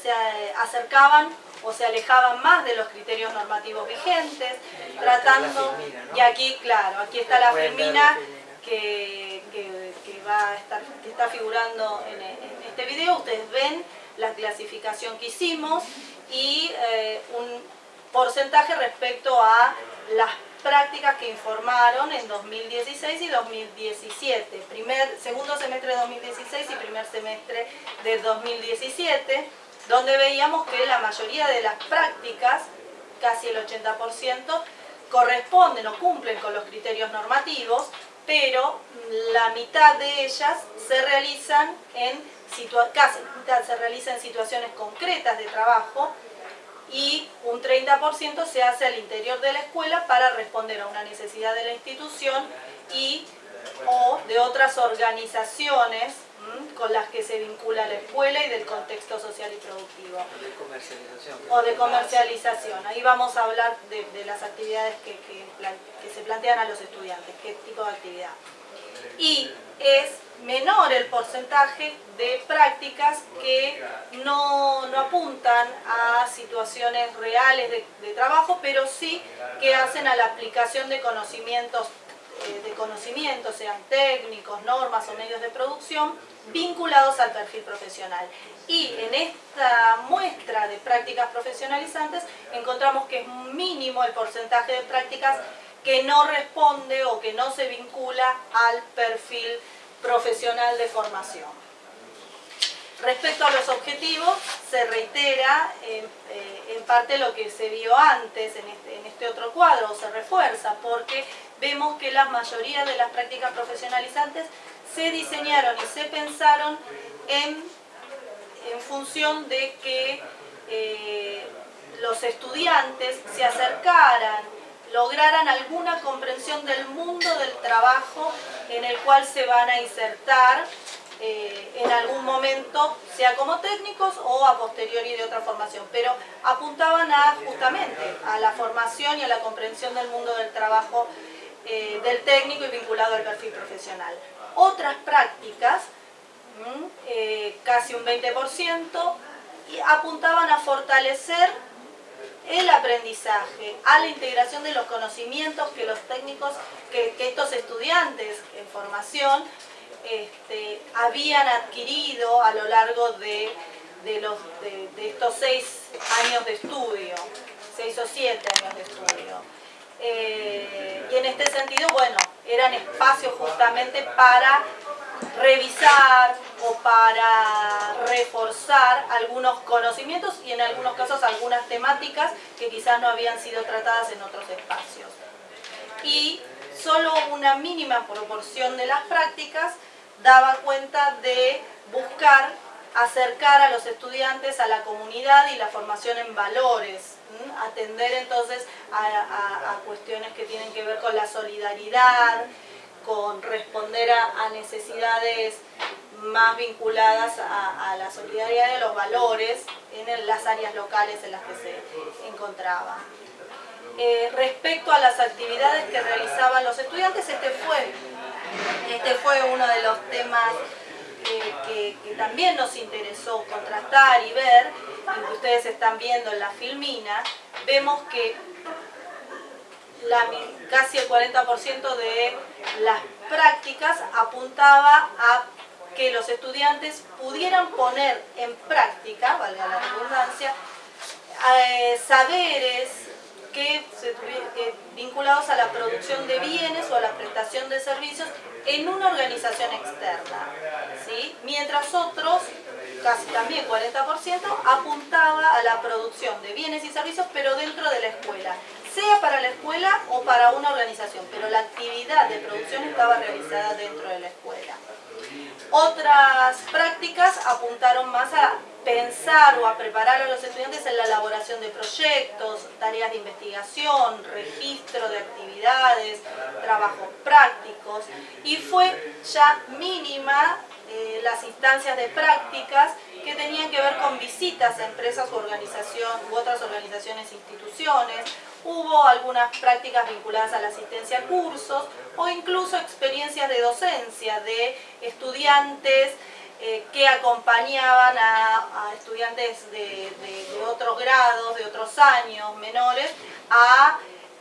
se acercaban o se alejaban más de los criterios normativos vigentes, tratando, y aquí, claro, aquí está la filmina que, va a estar, que está figurando en, este video, ustedes ven la clasificación que hicimos y eh, un porcentaje respecto a las prácticas que informaron en 2016 y 2017, primer, segundo semestre de 2016 y primer semestre de 2017, donde veíamos que la mayoría de las prácticas, casi el 80%, corresponden o cumplen con los criterios normativos, pero la mitad de ellas se realizan en casi se realiza en situaciones concretas de trabajo y un 30% se hace al interior de la escuela para responder a una necesidad de la institución y o de otras organizaciones con las que se vincula la escuela y del contexto social y productivo. De comercialización. O de comercialización. Ahí vamos a hablar de, las actividades que, que, se plantean a los estudiantes, qué tipo de actividad. Y es menor el porcentaje de prácticas que no, apuntan a situaciones reales de, de, trabajo, pero sí que hacen a la aplicación de conocimientos eh, de conocimientos, sean técnicos, normas o medios de producción, vinculados al perfil profesional. Y en esta muestra de prácticas profesionalizantes encontramos que es mínimo el porcentaje de prácticas que no responde o que no se vincula al perfil profesional de formación. Respecto a los objetivos, se reitera en, eh, parte lo que se vio antes en este, en este otro cuadro, o se refuerza, porque vemos que la mayoría de las prácticas profesionalizantes se diseñaron y se pensaron en, función de que eh, los estudiantes se acercaran, lograran alguna comprensión del mundo del trabajo en el cual se van a insertar eh, en algún momento, sea como técnicos o a posteriori de otra formación, pero apuntaban a justamente a la formación y a la comprensión del mundo del trabajo eh, del técnico y vinculado al perfil profesional. Otras prácticas, eh, casi un 20%, apuntaban a fortalecer el aprendizaje, a la integración de los conocimientos que los técnicos, que, estos estudiantes en formación este, habían adquirido a lo largo de, de, estos seis años de estudio, seis o siete años de estudio. Eh, y en este sentido, bueno, eran espacios justamente para revisar o para reforzar algunos conocimientos y en algunos casos algunas temáticas que quizás no habían sido tratadas en otros espacios. Y solo una mínima proporción de las prácticas daba cuenta de buscar acercar a los estudiantes a la comunidad y la formación en valores, atender entonces a, cuestiones que tienen que ver con la solidaridad, con responder a, necesidades más vinculadas a, la solidaridad de los valores en las áreas locales en las que se encontraban. Eh, respecto a las actividades que realizaban los estudiantes, este fue, este fue uno de los temas que, también nos interesó contrastar y ver, que ustedes están viendo en la filmina, vemos que casi el 40% de las prácticas apuntaba a que los estudiantes pudieran poner en práctica, valga la redundancia, eh, saberes que, vinculados a la producción de bienes o a la prestación de servicios en una organización externa. ¿sí? Mientras otros, casi también 40%, apuntaba a la producción de bienes y servicios pero dentro de la escuela sea para la escuela o para una organización, pero la actividad de producción estaba realizada dentro de la escuela. Otras prácticas apuntaron más a pensar o a preparar a los estudiantes en la elaboración de proyectos, tareas de investigación, registro de actividades, trabajos prácticos y fue ya mínima eh, las instancias de prácticas que tenían que ver con visitas a empresas u, organización, u otras organizaciones e instituciones, hubo algunas prácticas vinculadas a la asistencia a cursos o incluso experiencias de docencia de estudiantes eh, que acompañaban a, estudiantes de, otros grados, de otros años menores,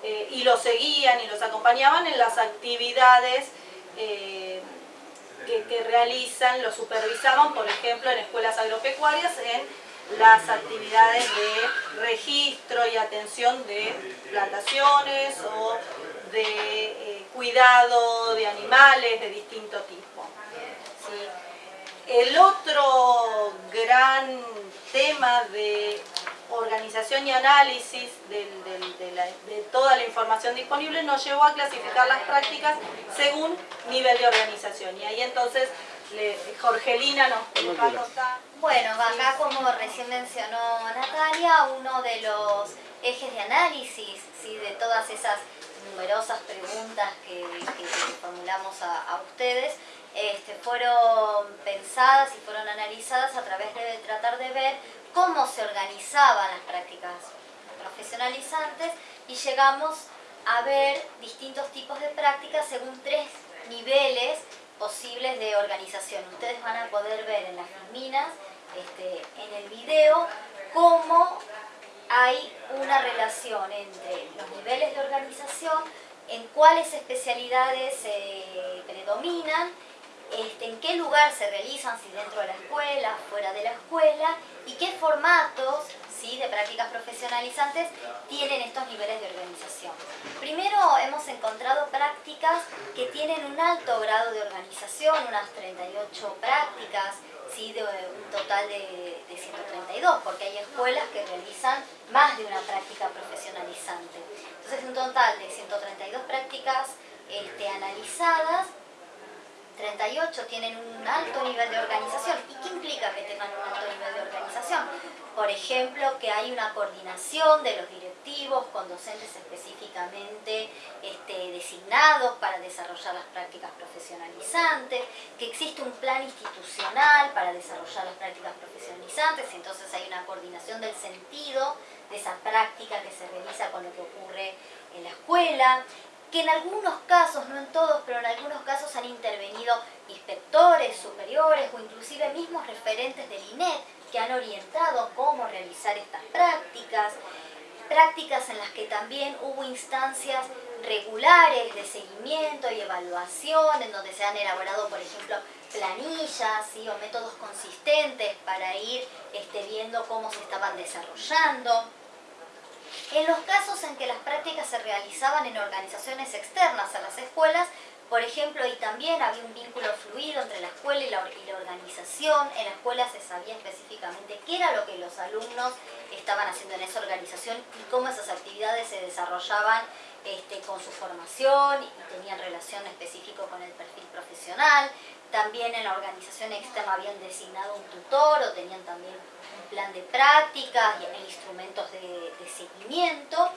eh, y los seguían y los acompañaban en las actividades que, realizan, los supervisaban, por ejemplo, en escuelas agropecuarias, en las actividades de registro y atención de plantaciones o de eh, cuidado de animales de distinto tipo. El otro gran tema de organización y análisis de, toda la información disponible nos llevó a clasificar las prácticas según nivel de organización. Y ahí entonces Jorgelina nos va a contar. Bueno, acá como recién mencionó Natalia, uno de los ejes de análisis ¿sí? de todas esas numerosas preguntas que, formulamos a, ustedes este, fueron pensadas y fueron analizadas a través de tratar de ver cómo se organizaban las prácticas profesionalizantes y llegamos a ver distintos tipos de prácticas según tres niveles posibles de organización. Ustedes van a poder ver en las minas, este, en el video, cómo hay una relación entre los niveles de organización, en cuáles especialidades predominan, este, en qué lugar se realizan, si dentro de la escuela, fuera de la escuela, y qué formatos de prácticas profesionalizantes tienen estos niveles de organización. Primero hemos encontrado prácticas que tienen un alto grado de organización, unas 38 prácticas, ¿sí? de un total de, 132, porque hay escuelas que realizan más de una práctica profesionalizante. Entonces un total de 132 prácticas este, analizadas 38 tienen un alto nivel de organización. ¿Y qué implica que tengan un alto nivel de organización? Por ejemplo, que hay una coordinación de los directivos con docentes específicamente este, designados para desarrollar las prácticas profesionalizantes, que existe un plan institucional para desarrollar las prácticas profesionalizantes, entonces hay una coordinación del sentido de esa práctica que se realiza con lo que ocurre en la escuela, que en algunos casos, no en todos, pero en algunos casos han intervenido inspectores superiores o inclusive mismos referentes del INET que han orientado cómo realizar estas prácticas, prácticas en las que también hubo instancias regulares de seguimiento y evaluación, en donde se han elaborado, por ejemplo, planillas o métodos consistentes para ir este, viendo cómo se estaban desarrollando. En los casos en que las prácticas se realizaban en organizaciones externas a las escuelas, por ejemplo, y también había un vínculo fluido entre la escuela y la, organización. En la escuela se sabía específicamente qué era lo que los alumnos estaban haciendo en esa organización y cómo esas actividades se desarrollaban este, con su formación y tenían relación específica con el perfil profesional. También en la organización externa habían designado un tutor o tenían también plan de prácticas y instrumentos de seguimiento.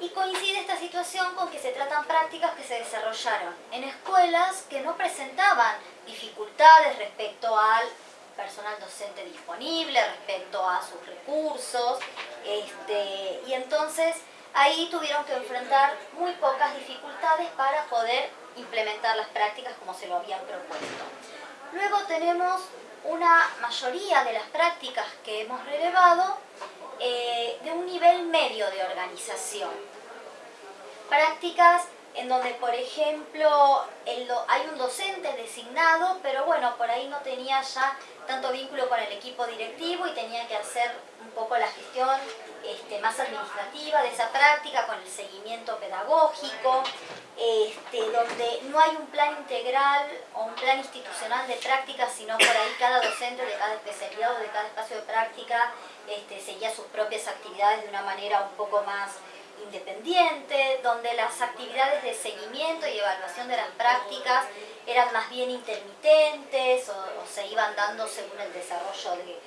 Y coincide esta situación con que se tratan prácticas que se desarrollaron en escuelas que no presentaban dificultades respecto al personal docente disponible, respecto a sus recursos, este, y entonces ahí tuvieron que enfrentar muy pocas dificultades para poder implementar las prácticas como se lo habían propuesto. Luego tenemos una mayoría de las prácticas que hemos relevado eh, de un nivel medio de organización. Prácticas en donde, por ejemplo, hay un docente designado, pero bueno, por ahí no tenía ya tanto vínculo con el equipo directivo y tenía que hacer un poco la gestión este, más administrativa de esa práctica, con el seguimiento pedagógico, este, donde no hay un plan integral o un plan institucional de práctica, sino por ahí cada docente de cada especialidad o de cada espacio de práctica este, seguía sus propias actividades de una manera un poco más independiente, donde las actividades de seguimiento y evaluación de las prácticas eran más bien intermitentes o, se iban dando según el desarrollo de,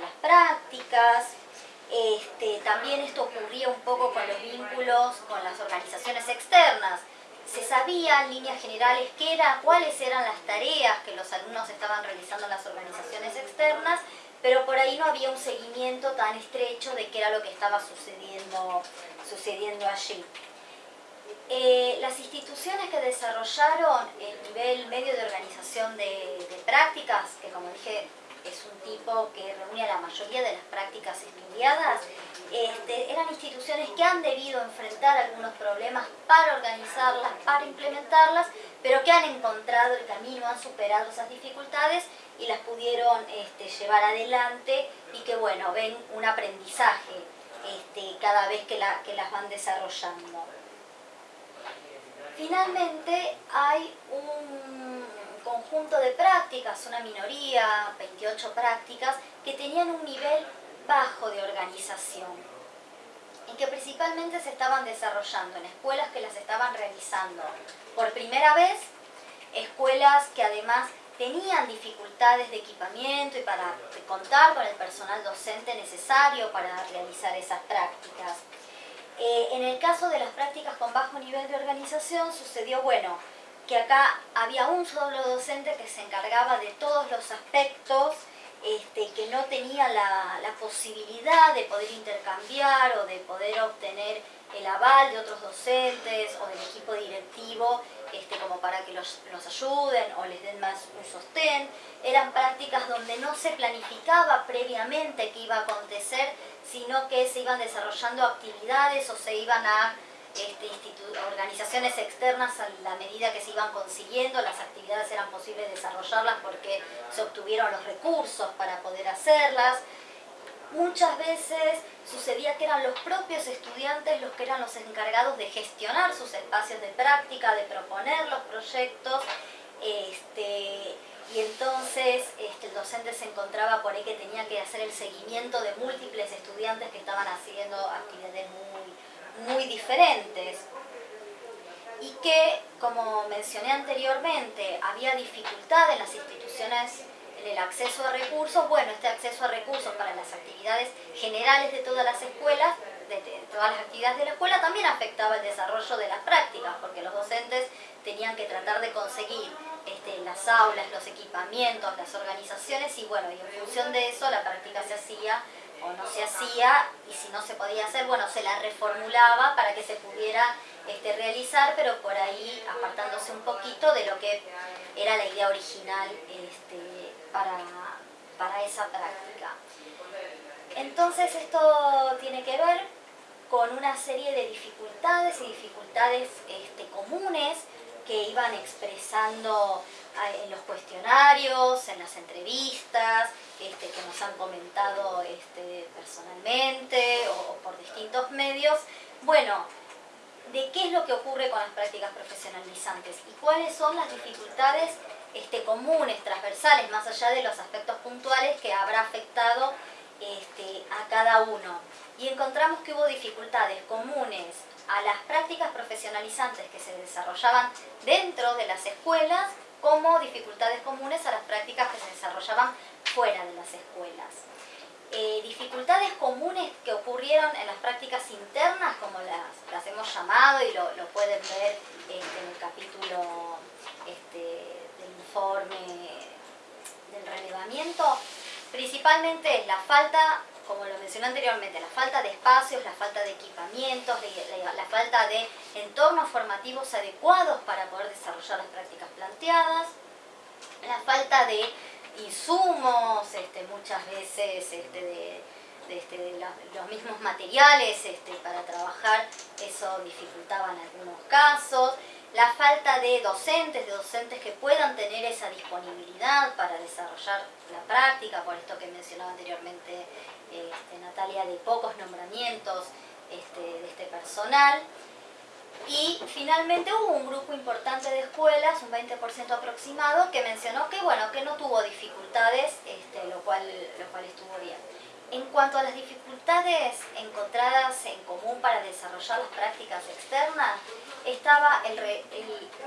las prácticas. Este, también esto ocurría un poco con los vínculos con las organizaciones externas. Se sabía en líneas generales qué era, cuáles eran las tareas que los alumnos estaban realizando en las organizaciones externas pero por ahí no había un seguimiento tan estrecho de qué era lo que estaba sucediendo, sucediendo allí. Eh, las instituciones que desarrollaron el nivel medio de organización de, prácticas, que como dije es un tipo que reúne a la mayoría de las prácticas estudiadas, este, eran instituciones que han debido enfrentar algunos problemas para organizarlas, para implementarlas, pero que han encontrado el camino, han superado esas dificultades y las pudieron este, llevar adelante y que bueno, ven un aprendizaje este, cada vez que, que las van desarrollando. Finalmente hay un conjunto de prácticas, una minoría, 28 prácticas, que tenían un nivel bajo de organización y que principalmente se estaban desarrollando en escuelas que las estaban realizando por primera vez, escuelas que además tenían dificultades de equipamiento y para contar con el personal docente necesario para realizar esas prácticas. Eh, en el caso de las prácticas con bajo nivel de organización sucedió, bueno, que acá había un solo docente que se encargaba de todos los aspectos, este, que no tenía la, la posibilidad de poder intercambiar o de poder obtener el aval de otros docentes o del equipo directivo este, como para que los, ayuden o les den más sostén. Eran prácticas donde no se planificaba previamente qué iba a acontecer, sino que se iban desarrollando actividades o se iban a este, organizaciones externas a la medida que se iban consiguiendo, las actividades eran posibles desarrollarlas porque se obtuvieron los recursos para poder hacerlas. Muchas veces sucedía que eran los propios estudiantes los que eran los encargados de gestionar sus espacios de práctica, de proponer los proyectos, este, y entonces este, el docente se encontraba por ahí que tenía que hacer el seguimiento de múltiples estudiantes que estaban haciendo actividades muy, muy diferentes. Y que, como mencioné anteriormente, había dificultad en las instituciones el acceso a recursos, bueno, este acceso a recursos para las actividades generales de todas las escuelas, de, todas las actividades de la escuela, también afectaba el desarrollo de las prácticas, porque los docentes tenían que tratar de conseguir este, las aulas, los equipamientos, las organizaciones, y bueno, y en función de eso la práctica se hacía o no se hacía, y si no se podía hacer, bueno, se la reformulaba para que se pudiera este, realizar, pero por ahí apartándose un poquito de lo que era la idea original este, para, para esa práctica. Entonces esto tiene que ver con una serie de dificultades y dificultades este, comunes que iban expresando en los cuestionarios, en las entrevistas, este, que nos han comentado este, personalmente o, por distintos medios. Bueno, de qué es lo que ocurre con las prácticas profesionalizantes y cuáles son las dificultades este, comunes, transversales, más allá de los aspectos puntuales que habrá afectado este, a cada uno. Y encontramos que hubo dificultades comunes a las prácticas profesionalizantes que se desarrollaban dentro de las escuelas como dificultades comunes a las prácticas que se desarrollaban fuera de las escuelas. Eh, dificultades comunes que ocurrieron en las prácticas internas, como las, hemos llamado y lo, pueden ver este, en el capítulo este, del informe del relevamiento, principalmente es la falta como lo mencioné anteriormente, la falta de espacios, la falta de equipamientos, la, falta de entornos formativos adecuados para poder desarrollar las prácticas planteadas, la falta de insumos, este, muchas veces este, de, este, los mismos materiales para trabajar, eso dificultaba en algunos casos, la falta de docentes, de docentes que puedan tener esa disponibilidad para desarrollar la práctica, por esto que mencionaba anteriormente este, Natalia, de pocos nombramientos este, de este personal. Y finalmente hubo un grupo importante de escuelas, un 20% aproximado, que mencionó que, bueno, que no tuvo dificultades, este, lo, cual, lo cual estuvo bien. En cuanto a las dificultades encontradas en común para desarrollar las prácticas externas, estaba el,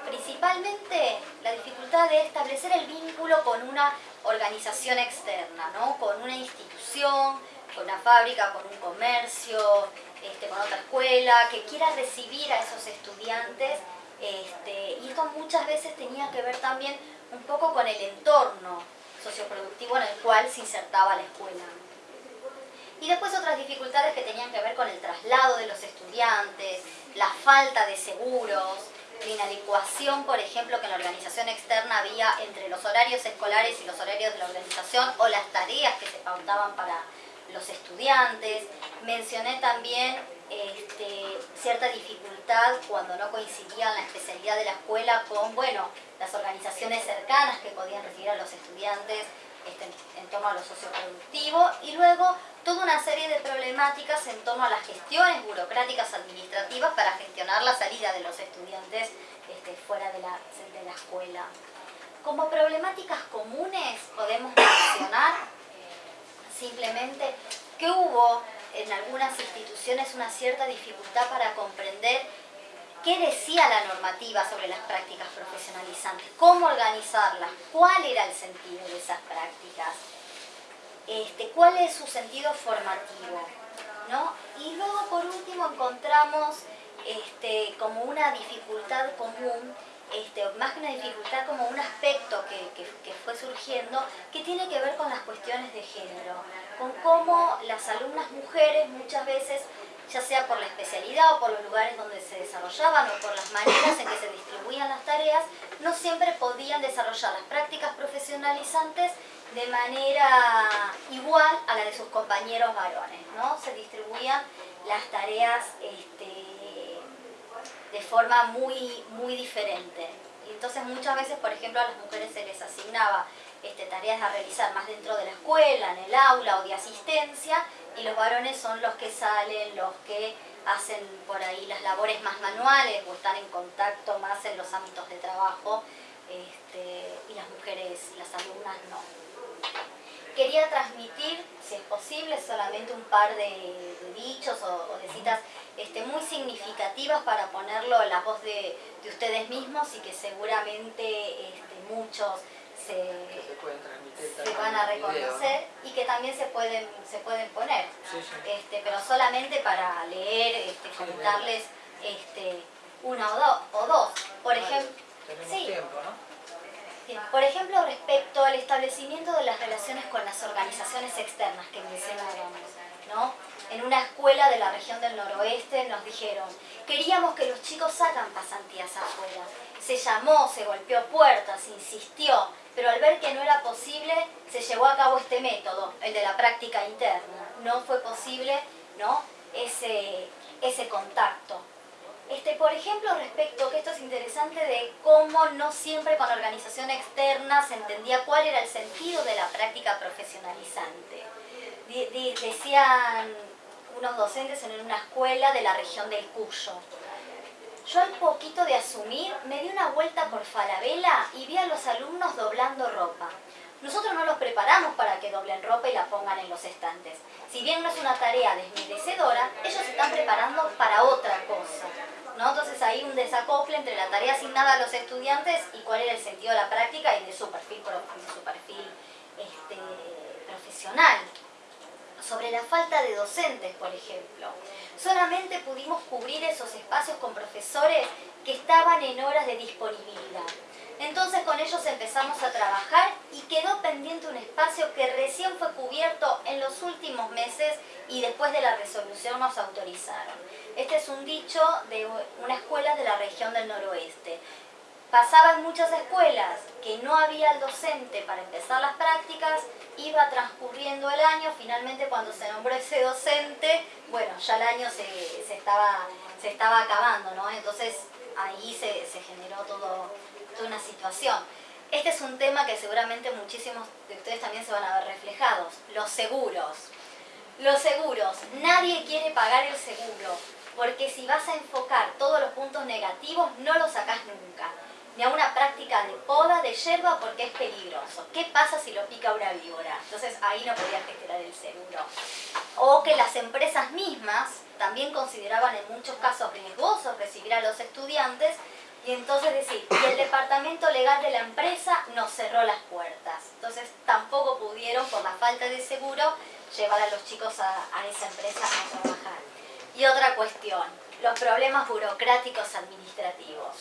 principalmente la dificultad de establecer el vínculo con una organización externa, ¿no? con una institución, con una fábrica, con un comercio, este, con otra escuela, que quiera recibir a esos estudiantes. Este, y esto muchas veces tenía que ver también un poco con el entorno socioproductivo en el cual se insertaba la escuela. Y después otras dificultades que tenían que ver con el traslado de los estudiantes, la falta de seguros, la inadecuación, por ejemplo, que en la organización externa había entre los horarios escolares y los horarios de la organización o las tareas que se pautaban para los estudiantes. Mencioné también este, cierta dificultad cuando no coincidía la especialidad de la escuela con, bueno, las organizaciones cercanas que podían recibir a los estudiantes este, en torno a lo socioproductivo y luego toda una serie de problemáticas en torno a las gestiones burocráticas administrativas para gestionar la salida de los estudiantes este, fuera de la, de la escuela. Como problemáticas comunes podemos mencionar simplemente que hubo en algunas instituciones una cierta dificultad para comprender qué decía la normativa sobre las prácticas profesionalizantes, cómo organizarlas, cuál era el sentido de esas prácticas, este, cuál es su sentido formativo. ¿no? Y luego por último encontramos este, como una dificultad común este, más que una dificultad, como un aspecto que, fue surgiendo que tiene que ver con las cuestiones de género, con cómo las alumnas mujeres muchas veces ya sea por la especialidad o por los lugares donde se desarrollaban o por las maneras en que se distribuían las tareas, no siempre podían desarrollar las prácticas profesionalizantes de manera igual a la de sus compañeros varones, ¿no? Se distribuían las tareas este, de forma muy, muy diferente. Entonces muchas veces, por ejemplo, a las mujeres se les asignaba este, tareas a realizar más dentro de la escuela, en el aula o de asistencia, y los varones son los que salen, los que hacen por ahí las labores más manuales o están en contacto más en los ámbitos de trabajo, este, y las mujeres, las alumnas no. Quería transmitir, si es posible, solamente un par de, dichos o, de citas este, muy significativas para ponerlo en la voz de, ustedes mismos y que seguramente este, muchos se, van a reconocer y que también se pueden, se pueden poner. Este, pero solamente para leer, este, comentarles este, una o, dos. Por ejemplo, por ejemplo, respecto al establecimiento de las relaciones con las organizaciones externas que mencionábamos. ¿no? En una escuela de la región del noroeste nos dijeron, queríamos que los chicos hagan pasantías afuera. Se llamó, se golpeó puertas, insistió, pero al ver que no era posible, se llevó a cabo este método, el de la práctica interna. No fue posible ¿no? ese, ese contacto. Este, por ejemplo, respecto, que esto es interesante, de cómo no siempre con organización externa se entendía cuál era el sentido de la práctica profesionalizante. decían unos docentes en una escuela de la región del Cuyo. Yo al poquito de asumir me di una vuelta por Falabella y vi a los alumnos doblando ropa. Nosotros no los preparamos para que doblen ropa y la pongan en los estantes. Si bien no es una tarea desmerecedora, ellos se están preparando para otra cosa. ¿No? Entonces hay un desacople entre la tarea asignada a los estudiantes y cuál era el sentido de la práctica y de su perfil, de su este, profesional. Sobre la falta de docentes, por ejemplo. Solamente pudimos cubrir esos espacios con profesores que estaban en horas de disponibilidad. Entonces con ellos empezamos a trabajar y quedó pendiente un espacio que recién fue cubierto en los últimos meses y después de la resolución nos autorizaron. Este es un dicho de una escuela de la región del noroeste. Pasaba en muchas escuelas que no había el docente para empezar las prácticas, iba transcurriendo el año, finalmente cuando se nombró ese docente, bueno, ya el año se, estaba, se estaba acabando, ¿no? Entonces ahí se, se generó todo, toda una situación. Este es un tema que seguramente muchísimos de ustedes también se van a ver reflejados, los seguros. Los seguros, nadie quiere pagar el seguro, porque si vas a enfocar todos los puntos negativos, no los sacás nunca. Ni a una práctica de poda de yerba porque es peligroso. ¿Qué pasa si lo pica una víbora? Entonces ahí no podías gestionar el seguro. O que las empresas mismas también consideraban en muchos casos riesgoso recibir a los estudiantes y entonces decir, y el departamento legal de la empresa nos cerró las puertas. Entonces tampoco pudieron, por la falta de seguro, llevar a los chicos a, a esa empresa a trabajar. Y otra cuestión, los problemas burocráticos administrativos.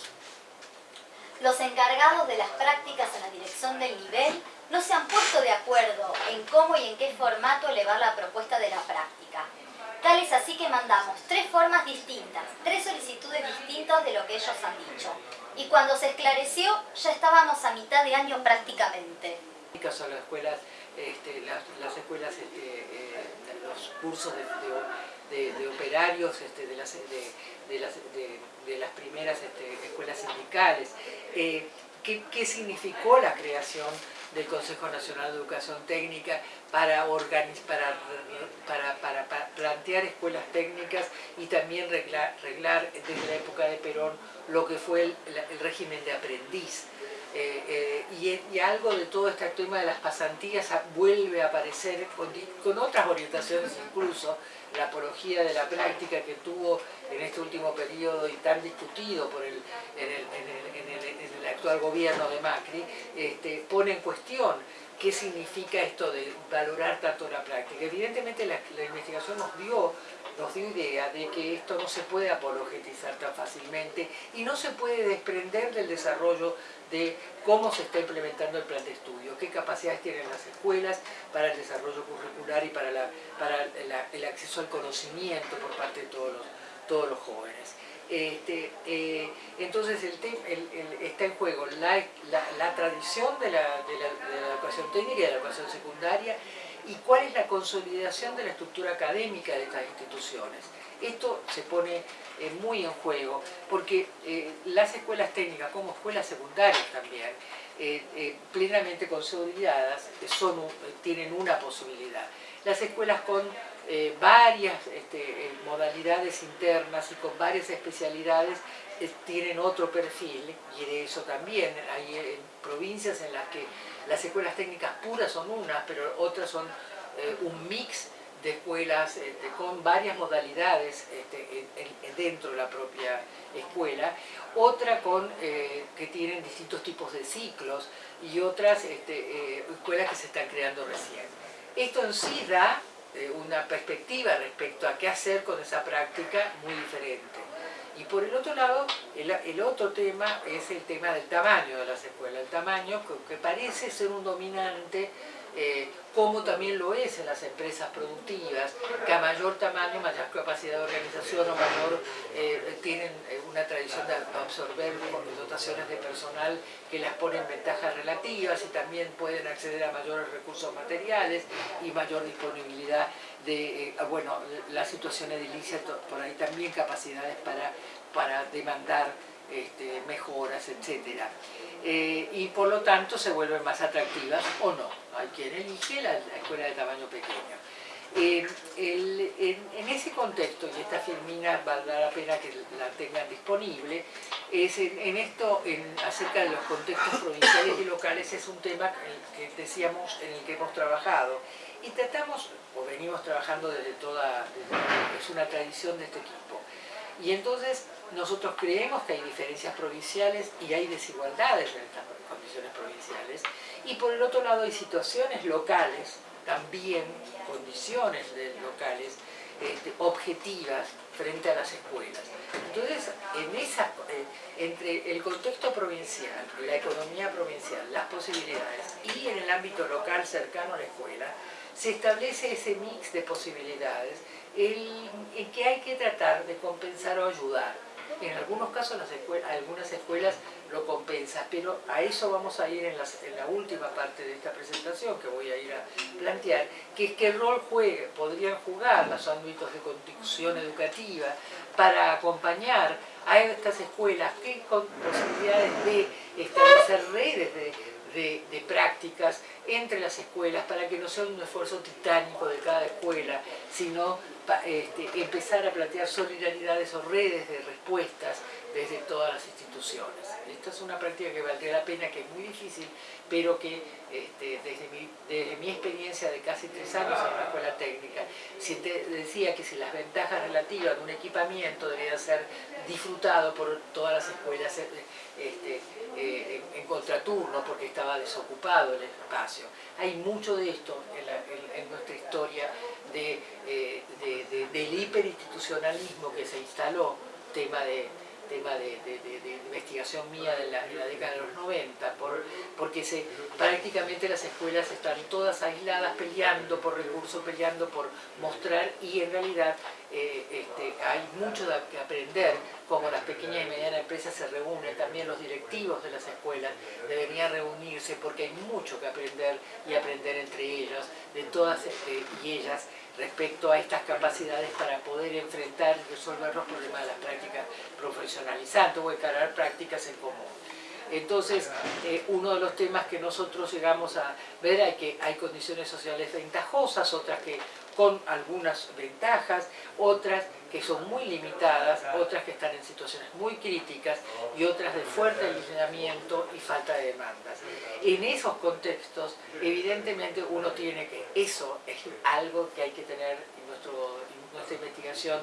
Los encargados de las prácticas en la dirección del nivel no se han puesto de acuerdo en cómo y en qué formato elevar la propuesta de la práctica. Tal es así que mandamos tres formas distintas, tres solicitudes distintas de lo que ellos han dicho. Y cuando se esclareció, ya estábamos a mitad de año prácticamente. Son las escuelas, este, las, escuelas, este, eh, los cursos de, operarios este, de, las, de, las, primeras escuelas sindicales. Eh, ¿qué, ¿Qué significó la creación del Consejo Nacional de Educación Técnica para, para, para, para, plantear escuelas técnicas y también reglar, desde la época de Perón lo que fue el, régimen de aprendiz. Eh, eh, y, algo de todo este tema de las pasantías vuelve a aparecer con, con, otras orientaciones incluso, la apología de la práctica que tuvo en este último periodo y tan discutido por el, en, el, actual gobierno de Macri, este, pone en cuestión qué significa esto de valorar tanto la práctica. Evidentemente la, investigación nos dio, nos dio idea de que esto no se puede apologetizar tan fácilmente y no se puede desprender del desarrollo de cómo se está implementando el plan de estudio, qué capacidades tienen las escuelas para el desarrollo curricular y para, el acceso al conocimiento por parte de todos los, jóvenes. Este, eh, entonces el, está en juego la, tradición de la, educación técnica y de la educación secundaria y cuál es la consolidación de la estructura académica de estas instituciones. Esto se pone eh, muy en juego porque eh, las escuelas técnicas como escuelas secundarias también, plenamente consolidadas, son, tienen una posibilidad. Las escuelas con eh, varias este, eh, modalidades internas y con varias especialidades eh, tienen otro perfil y de eso también hay provincias en las que las escuelas técnicas puras son unas, pero otras son un mix de escuelas este, con varias modalidades este, dentro de la propia escuela, otra con que tienen distintos tipos de ciclos y otras escuelas que se están creando recién. Esto en sí da eh, una perspectiva respecto a qué hacer con esa práctica muy diferente. Y por el otro lado, el, otro tema es el tema del tamaño de las escuelas, el tamaño que, parece ser un dominante eh, como también lo es en las empresas productivas, que a mayor tamaño, mayor capacidad de organización o mayor, eh, tienen eh, una tradición de absorber dotaciones de personal que las ponen ventajas relativas y también pueden acceder a mayores recursos materiales y mayor disponibilidad de, eh, bueno, la situación edilicia, por ahí también capacidades para, para demandar este, mejoras, etc. y por lo tanto se vuelven más atractivas o no. Hay quien elige la, escuela de tamaño pequeño. en, ese contexto, y esta filmina valdrá la pena que la tengan disponible, es en, esto, acerca de los contextos provinciales y locales, es un tema que, decíamos en el que hemos trabajado. Y tratamos, o venimos trabajando desde toda, es una tradición de este equipo. Y entonces nosotros creemos que hay diferencias provinciales y hay desigualdades en estas condiciones provinciales. Y por el otro lado hay situaciones locales, también condiciones locales, este, objetivas frente a las escuelas. Entonces, en esa, eh, entre el contexto provincial, la economía provincial, las posibilidades y en el ámbito local cercano a la escuela, se establece ese mix de posibilidades en que hay que tratar de compensar o ayudar en algunos casos las escuelas, algunas escuelas lo compensan, pero a eso vamos a ir en, la última parte de esta presentación que voy a ir a plantear, que es el rol juegue, podrían jugar los ámbitos de conducción educativa para acompañar a estas escuelas, qué posibilidades de establecer redes de, de, prácticas entre las escuelas para que no sea un esfuerzo titánico de cada escuela, sino este, empezar a plantear solidaridades o redes de respuestas desde todas las instituciones. Esta es una práctica que valdría la pena, que es muy difícil, pero que este, desde, mi, experiencia de casi tres años en la escuela técnica, decía que si las ventajas relativas de un equipamiento debería ser disfrutado por todas las escuelas eh, este, eh, en, contraturno porque estaba desocupado el espacio. Hay mucho de esto en nuestra historia eh, de, del hiperinstitucionalismo que se instaló, tema de, tema de, investigación mía de la, década de los 90, por, porque se, prácticamente las escuelas están todas aisladas peleando por recursos, peleando por mostrar y en realidad eh, este, hay mucho que aprender, como las pequeñas y medianas empresas se reúnen, también los directivos de las escuelas deberían reunirse porque hay mucho que aprender y aprender entre ellos, de todas este, y ellas, respecto a estas capacidades para poder enfrentar y resolver los problemas de las prácticas profesionalizantes o encarar prácticas en común. Entonces, eh, uno de los temas que nosotros llegamos a ver es que hay condiciones sociales ventajosas, otras que con algunas ventajas, otras que son muy limitadas, otras que están en situaciones muy críticas y otras de fuerte aislamiento y falta de demandas. En esos contextos, evidentemente uno tiene que, eso es algo que hay que tener en, nuestra investigación,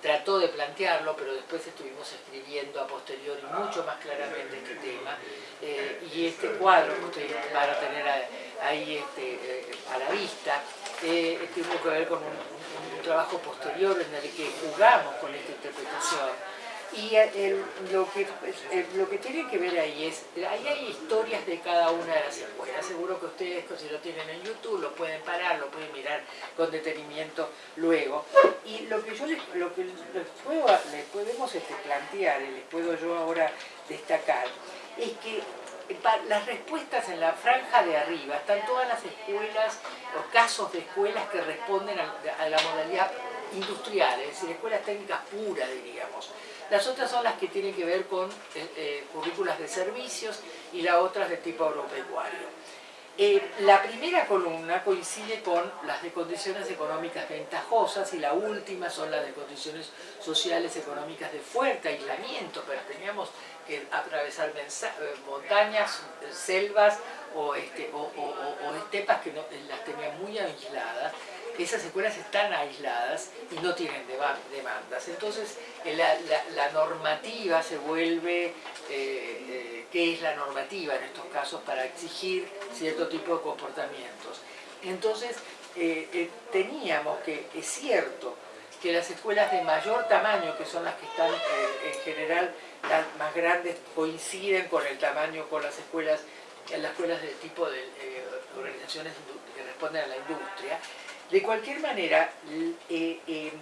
trató de plantearlo, pero después estuvimos escribiendo a posteriori mucho más claramente este tema, eh, y este cuadro que ustedes van a tener ahí este, eh, a la vista, eh, tuvo que ver con un, trabajo posterior en el que jugamos con esta interpretación. Y lo, que, lo que tiene que ver ahí es, ahí hay historias de cada una de las escuelas. Seguro que ustedes, si lo tienen en YouTube, lo pueden parar, lo pueden mirar con detenimiento luego. Y lo que yo les, lo que les, puedo, podemos este, plantear, y les puedo yo ahora destacar, es que las respuestas en la franja de arriba están todas las escuelas o casos de escuelas que responden a, la modalidad industrial, es decir, escuelas técnicas puras, diríamos. Las otras son las que tienen que ver con eh, eh, currículas de servicios y las otras de tipo agropecuario. Eh, la primera columna coincide con las de condiciones económicas ventajosas y la última son las de condiciones sociales económicas de fuerte aislamiento, pero teníamos que atravesar eh, montañas, selvas o, este, o, estepas que no, las tenían muy aisladas. Esas escuelas están aisladas y no tienen demandas. Entonces la, normativa se vuelve, eh, eh, ¿qué es la normativa en estos casos para exigir cierto tipo de comportamientos? Entonces teníamos que, es cierto, que las escuelas de mayor tamaño, que son las que están en general más grandes coinciden con el tamaño, con las escuelas, las escuelas de tipo de eh, organizaciones que corresponden a la industria. De cualquier manera, eh,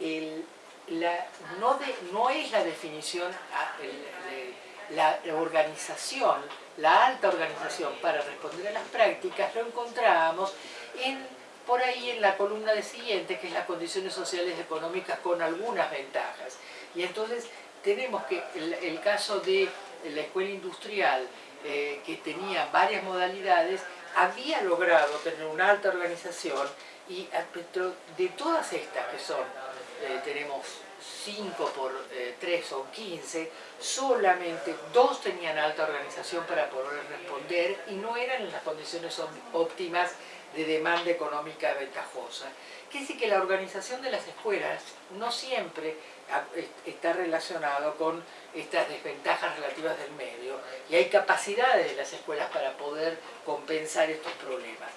eh, no, es la definición, ah, la, organización, la alta organización para responder a las prácticas, lo encontramos en, por ahí en la columna de siguiente, que es las condiciones sociales y económicas con algunas ventajas. Y entonces tenemos que el, caso de la escuela industrial, eh, que tenía varias modalidades, había logrado tener una alta organización y de todas estas que son, eh, tenemos 5 por 3 son 15, solamente dos tenían alta organización para poder responder y no eran en las condiciones óptimas de demanda económica ventajosa. Quiere decir que la organización de las escuelas no siempre está relacionado con estas desventajas relativas del medio y hay capacidades de las escuelas para poder compensar estos problemas.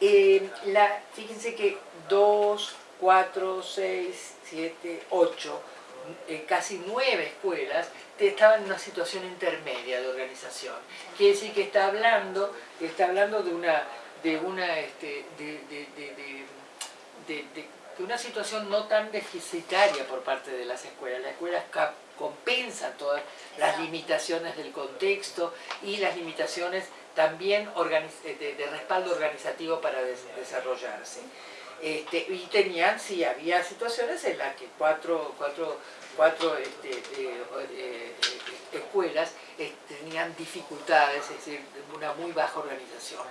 Eh, fíjense que 2, 4, 6, 7, 8, casi 9 escuelas estaban en una situación intermedia de organización. Quiere decir que está hablando, está hablando de una, de una, este, una situación no tan deficitaria por parte de las escuelas. Las escuelas compensan todas las limitaciones del contexto y las limitaciones también de, respaldo organizativo para desarrollarse. Este, y tenían, sí, había situaciones en las que cuatro, cuatro, cuatro este, eh, eh, escuelas eh, tenían dificultades, es decir, una muy baja organización.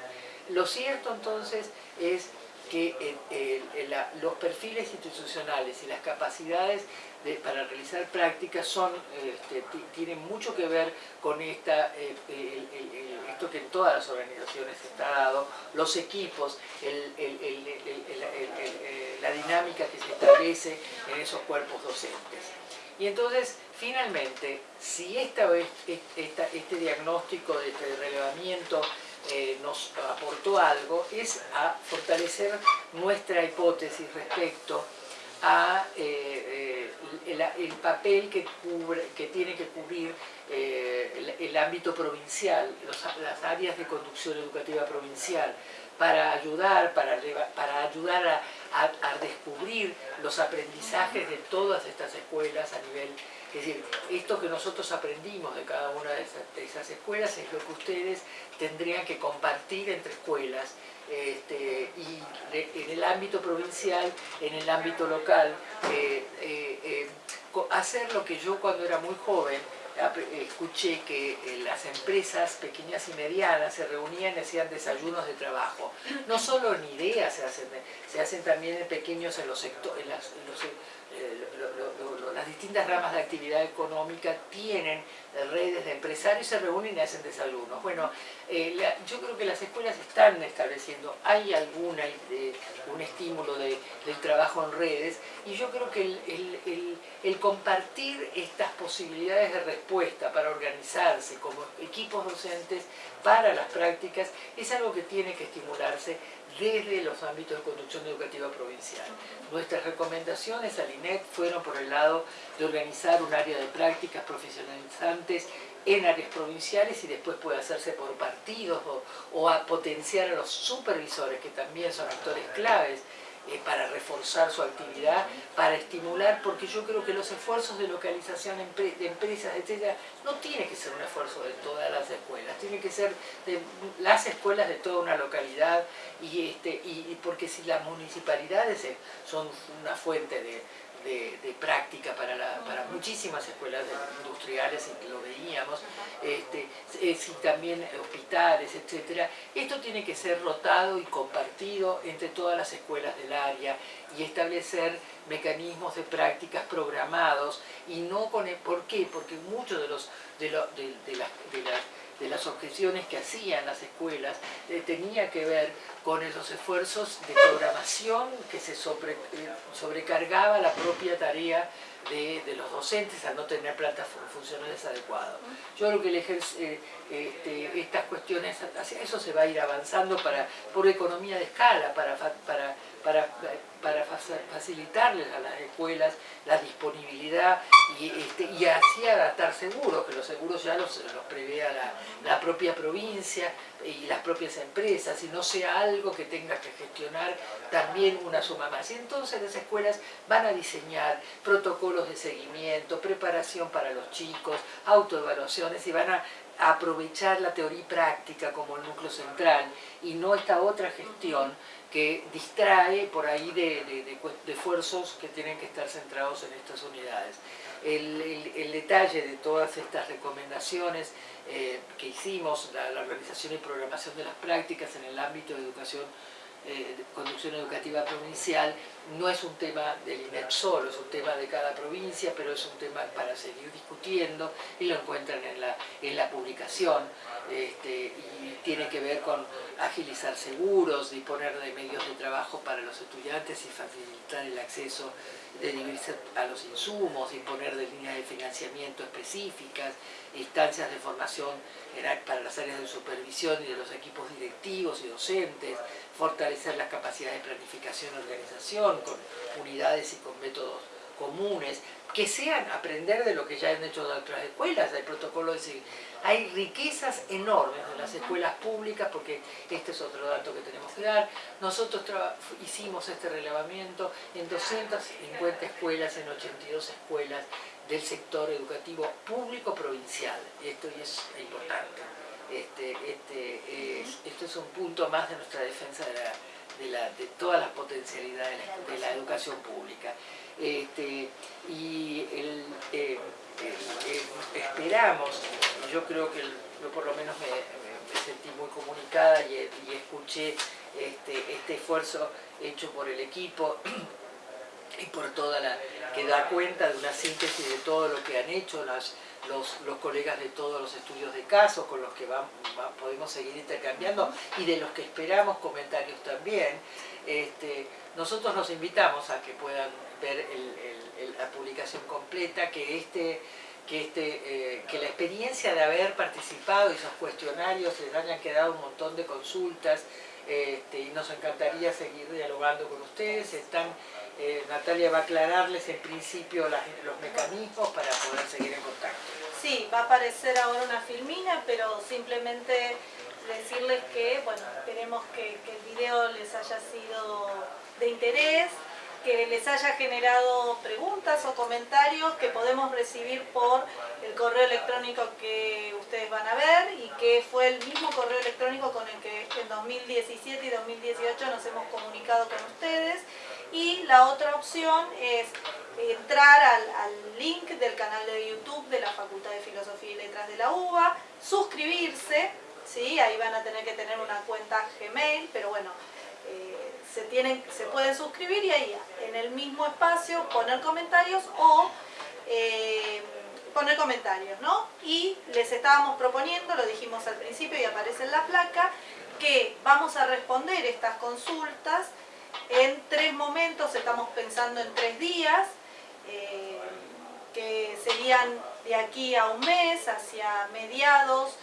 Lo cierto entonces es que los perfiles institucionales y las capacidades para realizar prácticas son, este, tienen mucho que ver con esta, eh, esto que en todas las organizaciones está dado, los equipos, la dinámica que se establece en esos cuerpos docentes. Y entonces, finalmente, si esta, este diagnóstico de este relevamiento eh, nos aportó algo, es a fortalecer nuestra hipótesis respecto a eh, eh, el, papel que, cubre, que tiene que cubrir el, ámbito provincial, las áreas de conducción educativa provincial, para ayudar, para, para ayudar a, a, descubrir los aprendizajes de todas estas escuelas a nivel es decir, esto que nosotros aprendimos de cada una de esas, escuelas es lo que ustedes tendrían que compartir entre escuelas este, y en el ámbito provincial, en el ámbito local, eh, eh, eh, hacer lo que yo cuando era muy joven escuché que las empresas pequeñas y medianas se reunían y hacían desayunos de trabajo. No solo en ideas se hacen, se hacen también en pequeños en los sectores, en los, las distintas ramas de actividad económica tienen redes de empresarios, se reúnen y hacen desayunos. Bueno, eh, yo creo que las escuelas están estableciendo, hay alguna, eh, un estímulo del trabajo en redes y yo creo que el, compartir estas posibilidades de respuesta para organizarse como equipos docentes para las prácticas es algo que tiene que estimularse desde los ámbitos de conducción educativa provincial. Nuestras recomendaciones al INET fueron por el lado de organizar un área de prácticas profesionalizantes en áreas provinciales y después puede hacerse por partidos o, potenciar a los supervisores que también son actores claves eh, para reforzar su actividad, para estimular, porque yo creo que los esfuerzos de localización de empresas, etc., no tiene que ser un esfuerzo de todas las escuelas, tiene que ser de las escuelas de toda una localidad, y, este, y porque si las municipalidades son una fuente de, de, práctica para, para, muchísimas escuelas industriales, lo veíamos, este, y también hospitales, etc. Esto tiene que ser rotado y compartido entre todas las escuelas del área y establecer mecanismos de prácticas programados y no con el, ¿por qué? Porque muchos de los de, de, las, de las objeciones que hacían las escuelas eh, tenía que ver con esos esfuerzos de programación que se eh, sobrecargaba la propia tarea de, los docentes al no tener plantas funcionales adecuadas. Yo creo que el eh, este, estas cuestiones, hacia eso se va a ir avanzando para, por economía de escala, para, para, facilitarles a las escuelas la disponibilidad y, este, y así adaptar seguros, que los seguros ya los, los prevea la, la propia provincia y las propias empresas, y no sea algo que tenga que gestionar también una suma más. Y entonces las escuelas van a diseñar protocolos de seguimiento, preparación para los chicos, autoevaluaciones y van a aprovechar la teoría y práctica como el núcleo central y no esta otra gestión que distrae por ahí de, esfuerzos que tienen que estar centrados en estas unidades. El, detalle de todas estas recomendaciones eh, que hicimos, la, la organización y programación de las prácticas en el ámbito de educación eh, conducción educativa provincial no es un tema del INEP solo, es un tema de cada provincia, pero es un tema para seguir discutiendo y lo encuentran en la, en la publicación este, y tiene que ver con agilizar seguros, disponer de medios de trabajo para los estudiantes y facilitar el acceso de dividirse a los insumos, disponer de líneas de financiamiento específicas, instancias de formación para las áreas de supervisión y de los equipos directivos y docentes, fortalecer las capacidades de planificación y organización con unidades y con métodos comunes, que sean aprender de lo que ya han hecho de otras escuelas, hay protocolos de seguimiento. Hay riquezas enormes en las escuelas públicas, porque este es otro dato que tenemos que dar. Nosotros hicimos este relevamiento en 250 escuelas, en 82 escuelas del sector educativo público provincial. Esto es importante. Este, este, es, esto es un punto más de nuestra defensa de, la, de, todas las potencialidades de la, educación pública. Este, y el, eh, esperamos, yo creo que yo por lo menos me, sentí muy comunicada y, escuché este, este esfuerzo hecho por el equipo y por toda la que da cuenta de una síntesis de todo lo que han hecho las, los, colegas de todos los estudios de caso con los que vamos, podemos seguir intercambiando y de los que esperamos comentarios también. Este, nosotros nos invitamos a que puedan ver la publicación completa, que este que, este, eh, que la experiencia de haber participado y esos cuestionarios les hayan quedado un montón de consultas este, y nos encantaría seguir dialogando con ustedes. Están eh, Natalia va a aclararles en principio los mecanismos para poder seguir en contacto. Sí, va a aparecer ahora una filmina, pero simplemente decirles que, bueno, esperemos que, que el video les haya sido de interés, que les haya generado preguntas o comentarios que podemos recibir por el correo electrónico que ustedes van a ver y que fue el mismo correo electrónico con el que en 2017 y 2018 nos hemos comunicado con ustedes y la otra opción es entrar al, link del canal de YouTube de la Facultad de Filosofía y Letras de la UBA, suscribirse, ¿sí? ahí van a tener que tener una cuenta Gmail, pero bueno, eh, se, tienen, se pueden suscribir y ahí en el mismo espacio poner comentarios o eh, poner comentarios, ¿no? Y les estábamos proponiendo, lo dijimos al principio y aparece en la placa, que vamos a responder estas consultas en tres momentos, estamos pensando en tres días, eh, que serían de aquí a un mes, hacia mediados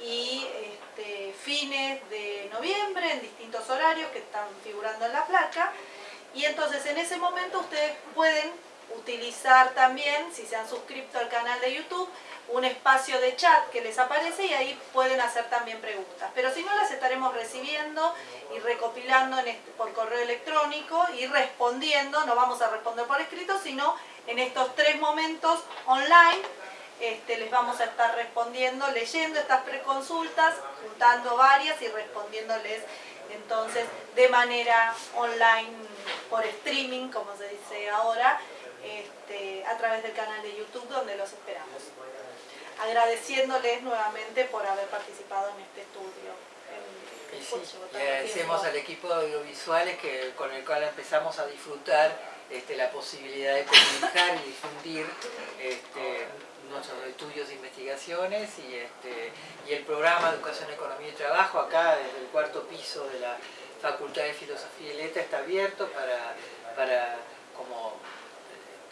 y este, fines de noviembre, en distintos horarios que están figurando en la placa. Y entonces en ese momento ustedes pueden utilizar también, si se han suscrito al canal de YouTube, un espacio de chat que les aparece y ahí pueden hacer también preguntas. Pero si no, las estaremos recibiendo y recopilando este, por correo electrónico y respondiendo, no vamos a responder por escrito, sino en estos tres momentos online este, les vamos a estar respondiendo, leyendo estas preconsultas, juntando varias y respondiéndoles entonces de manera online por streaming, como se dice ahora, este, a través del canal de YouTube donde los esperamos. Agradeciéndoles nuevamente por haber participado en este estudio. y agradecemos al equipo de audiovisuales que, con el cual empezamos a disfrutar este, la posibilidad de comunicar y difundir este, nuestros estudios e investigaciones y, este, y el programa Educación, Economía y Trabajo acá desde el cuarto piso de la Facultad de Filosofía y Letras está abierto para, para como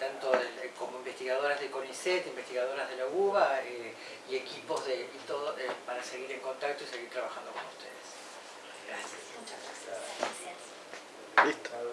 tanto como investigadoras de CONICET, investigadoras de la UBA eh, y equipos de, y todo, eh, para seguir en contacto y seguir trabajando con ustedes. Gracias. Muchas gracias. gracias. Listo.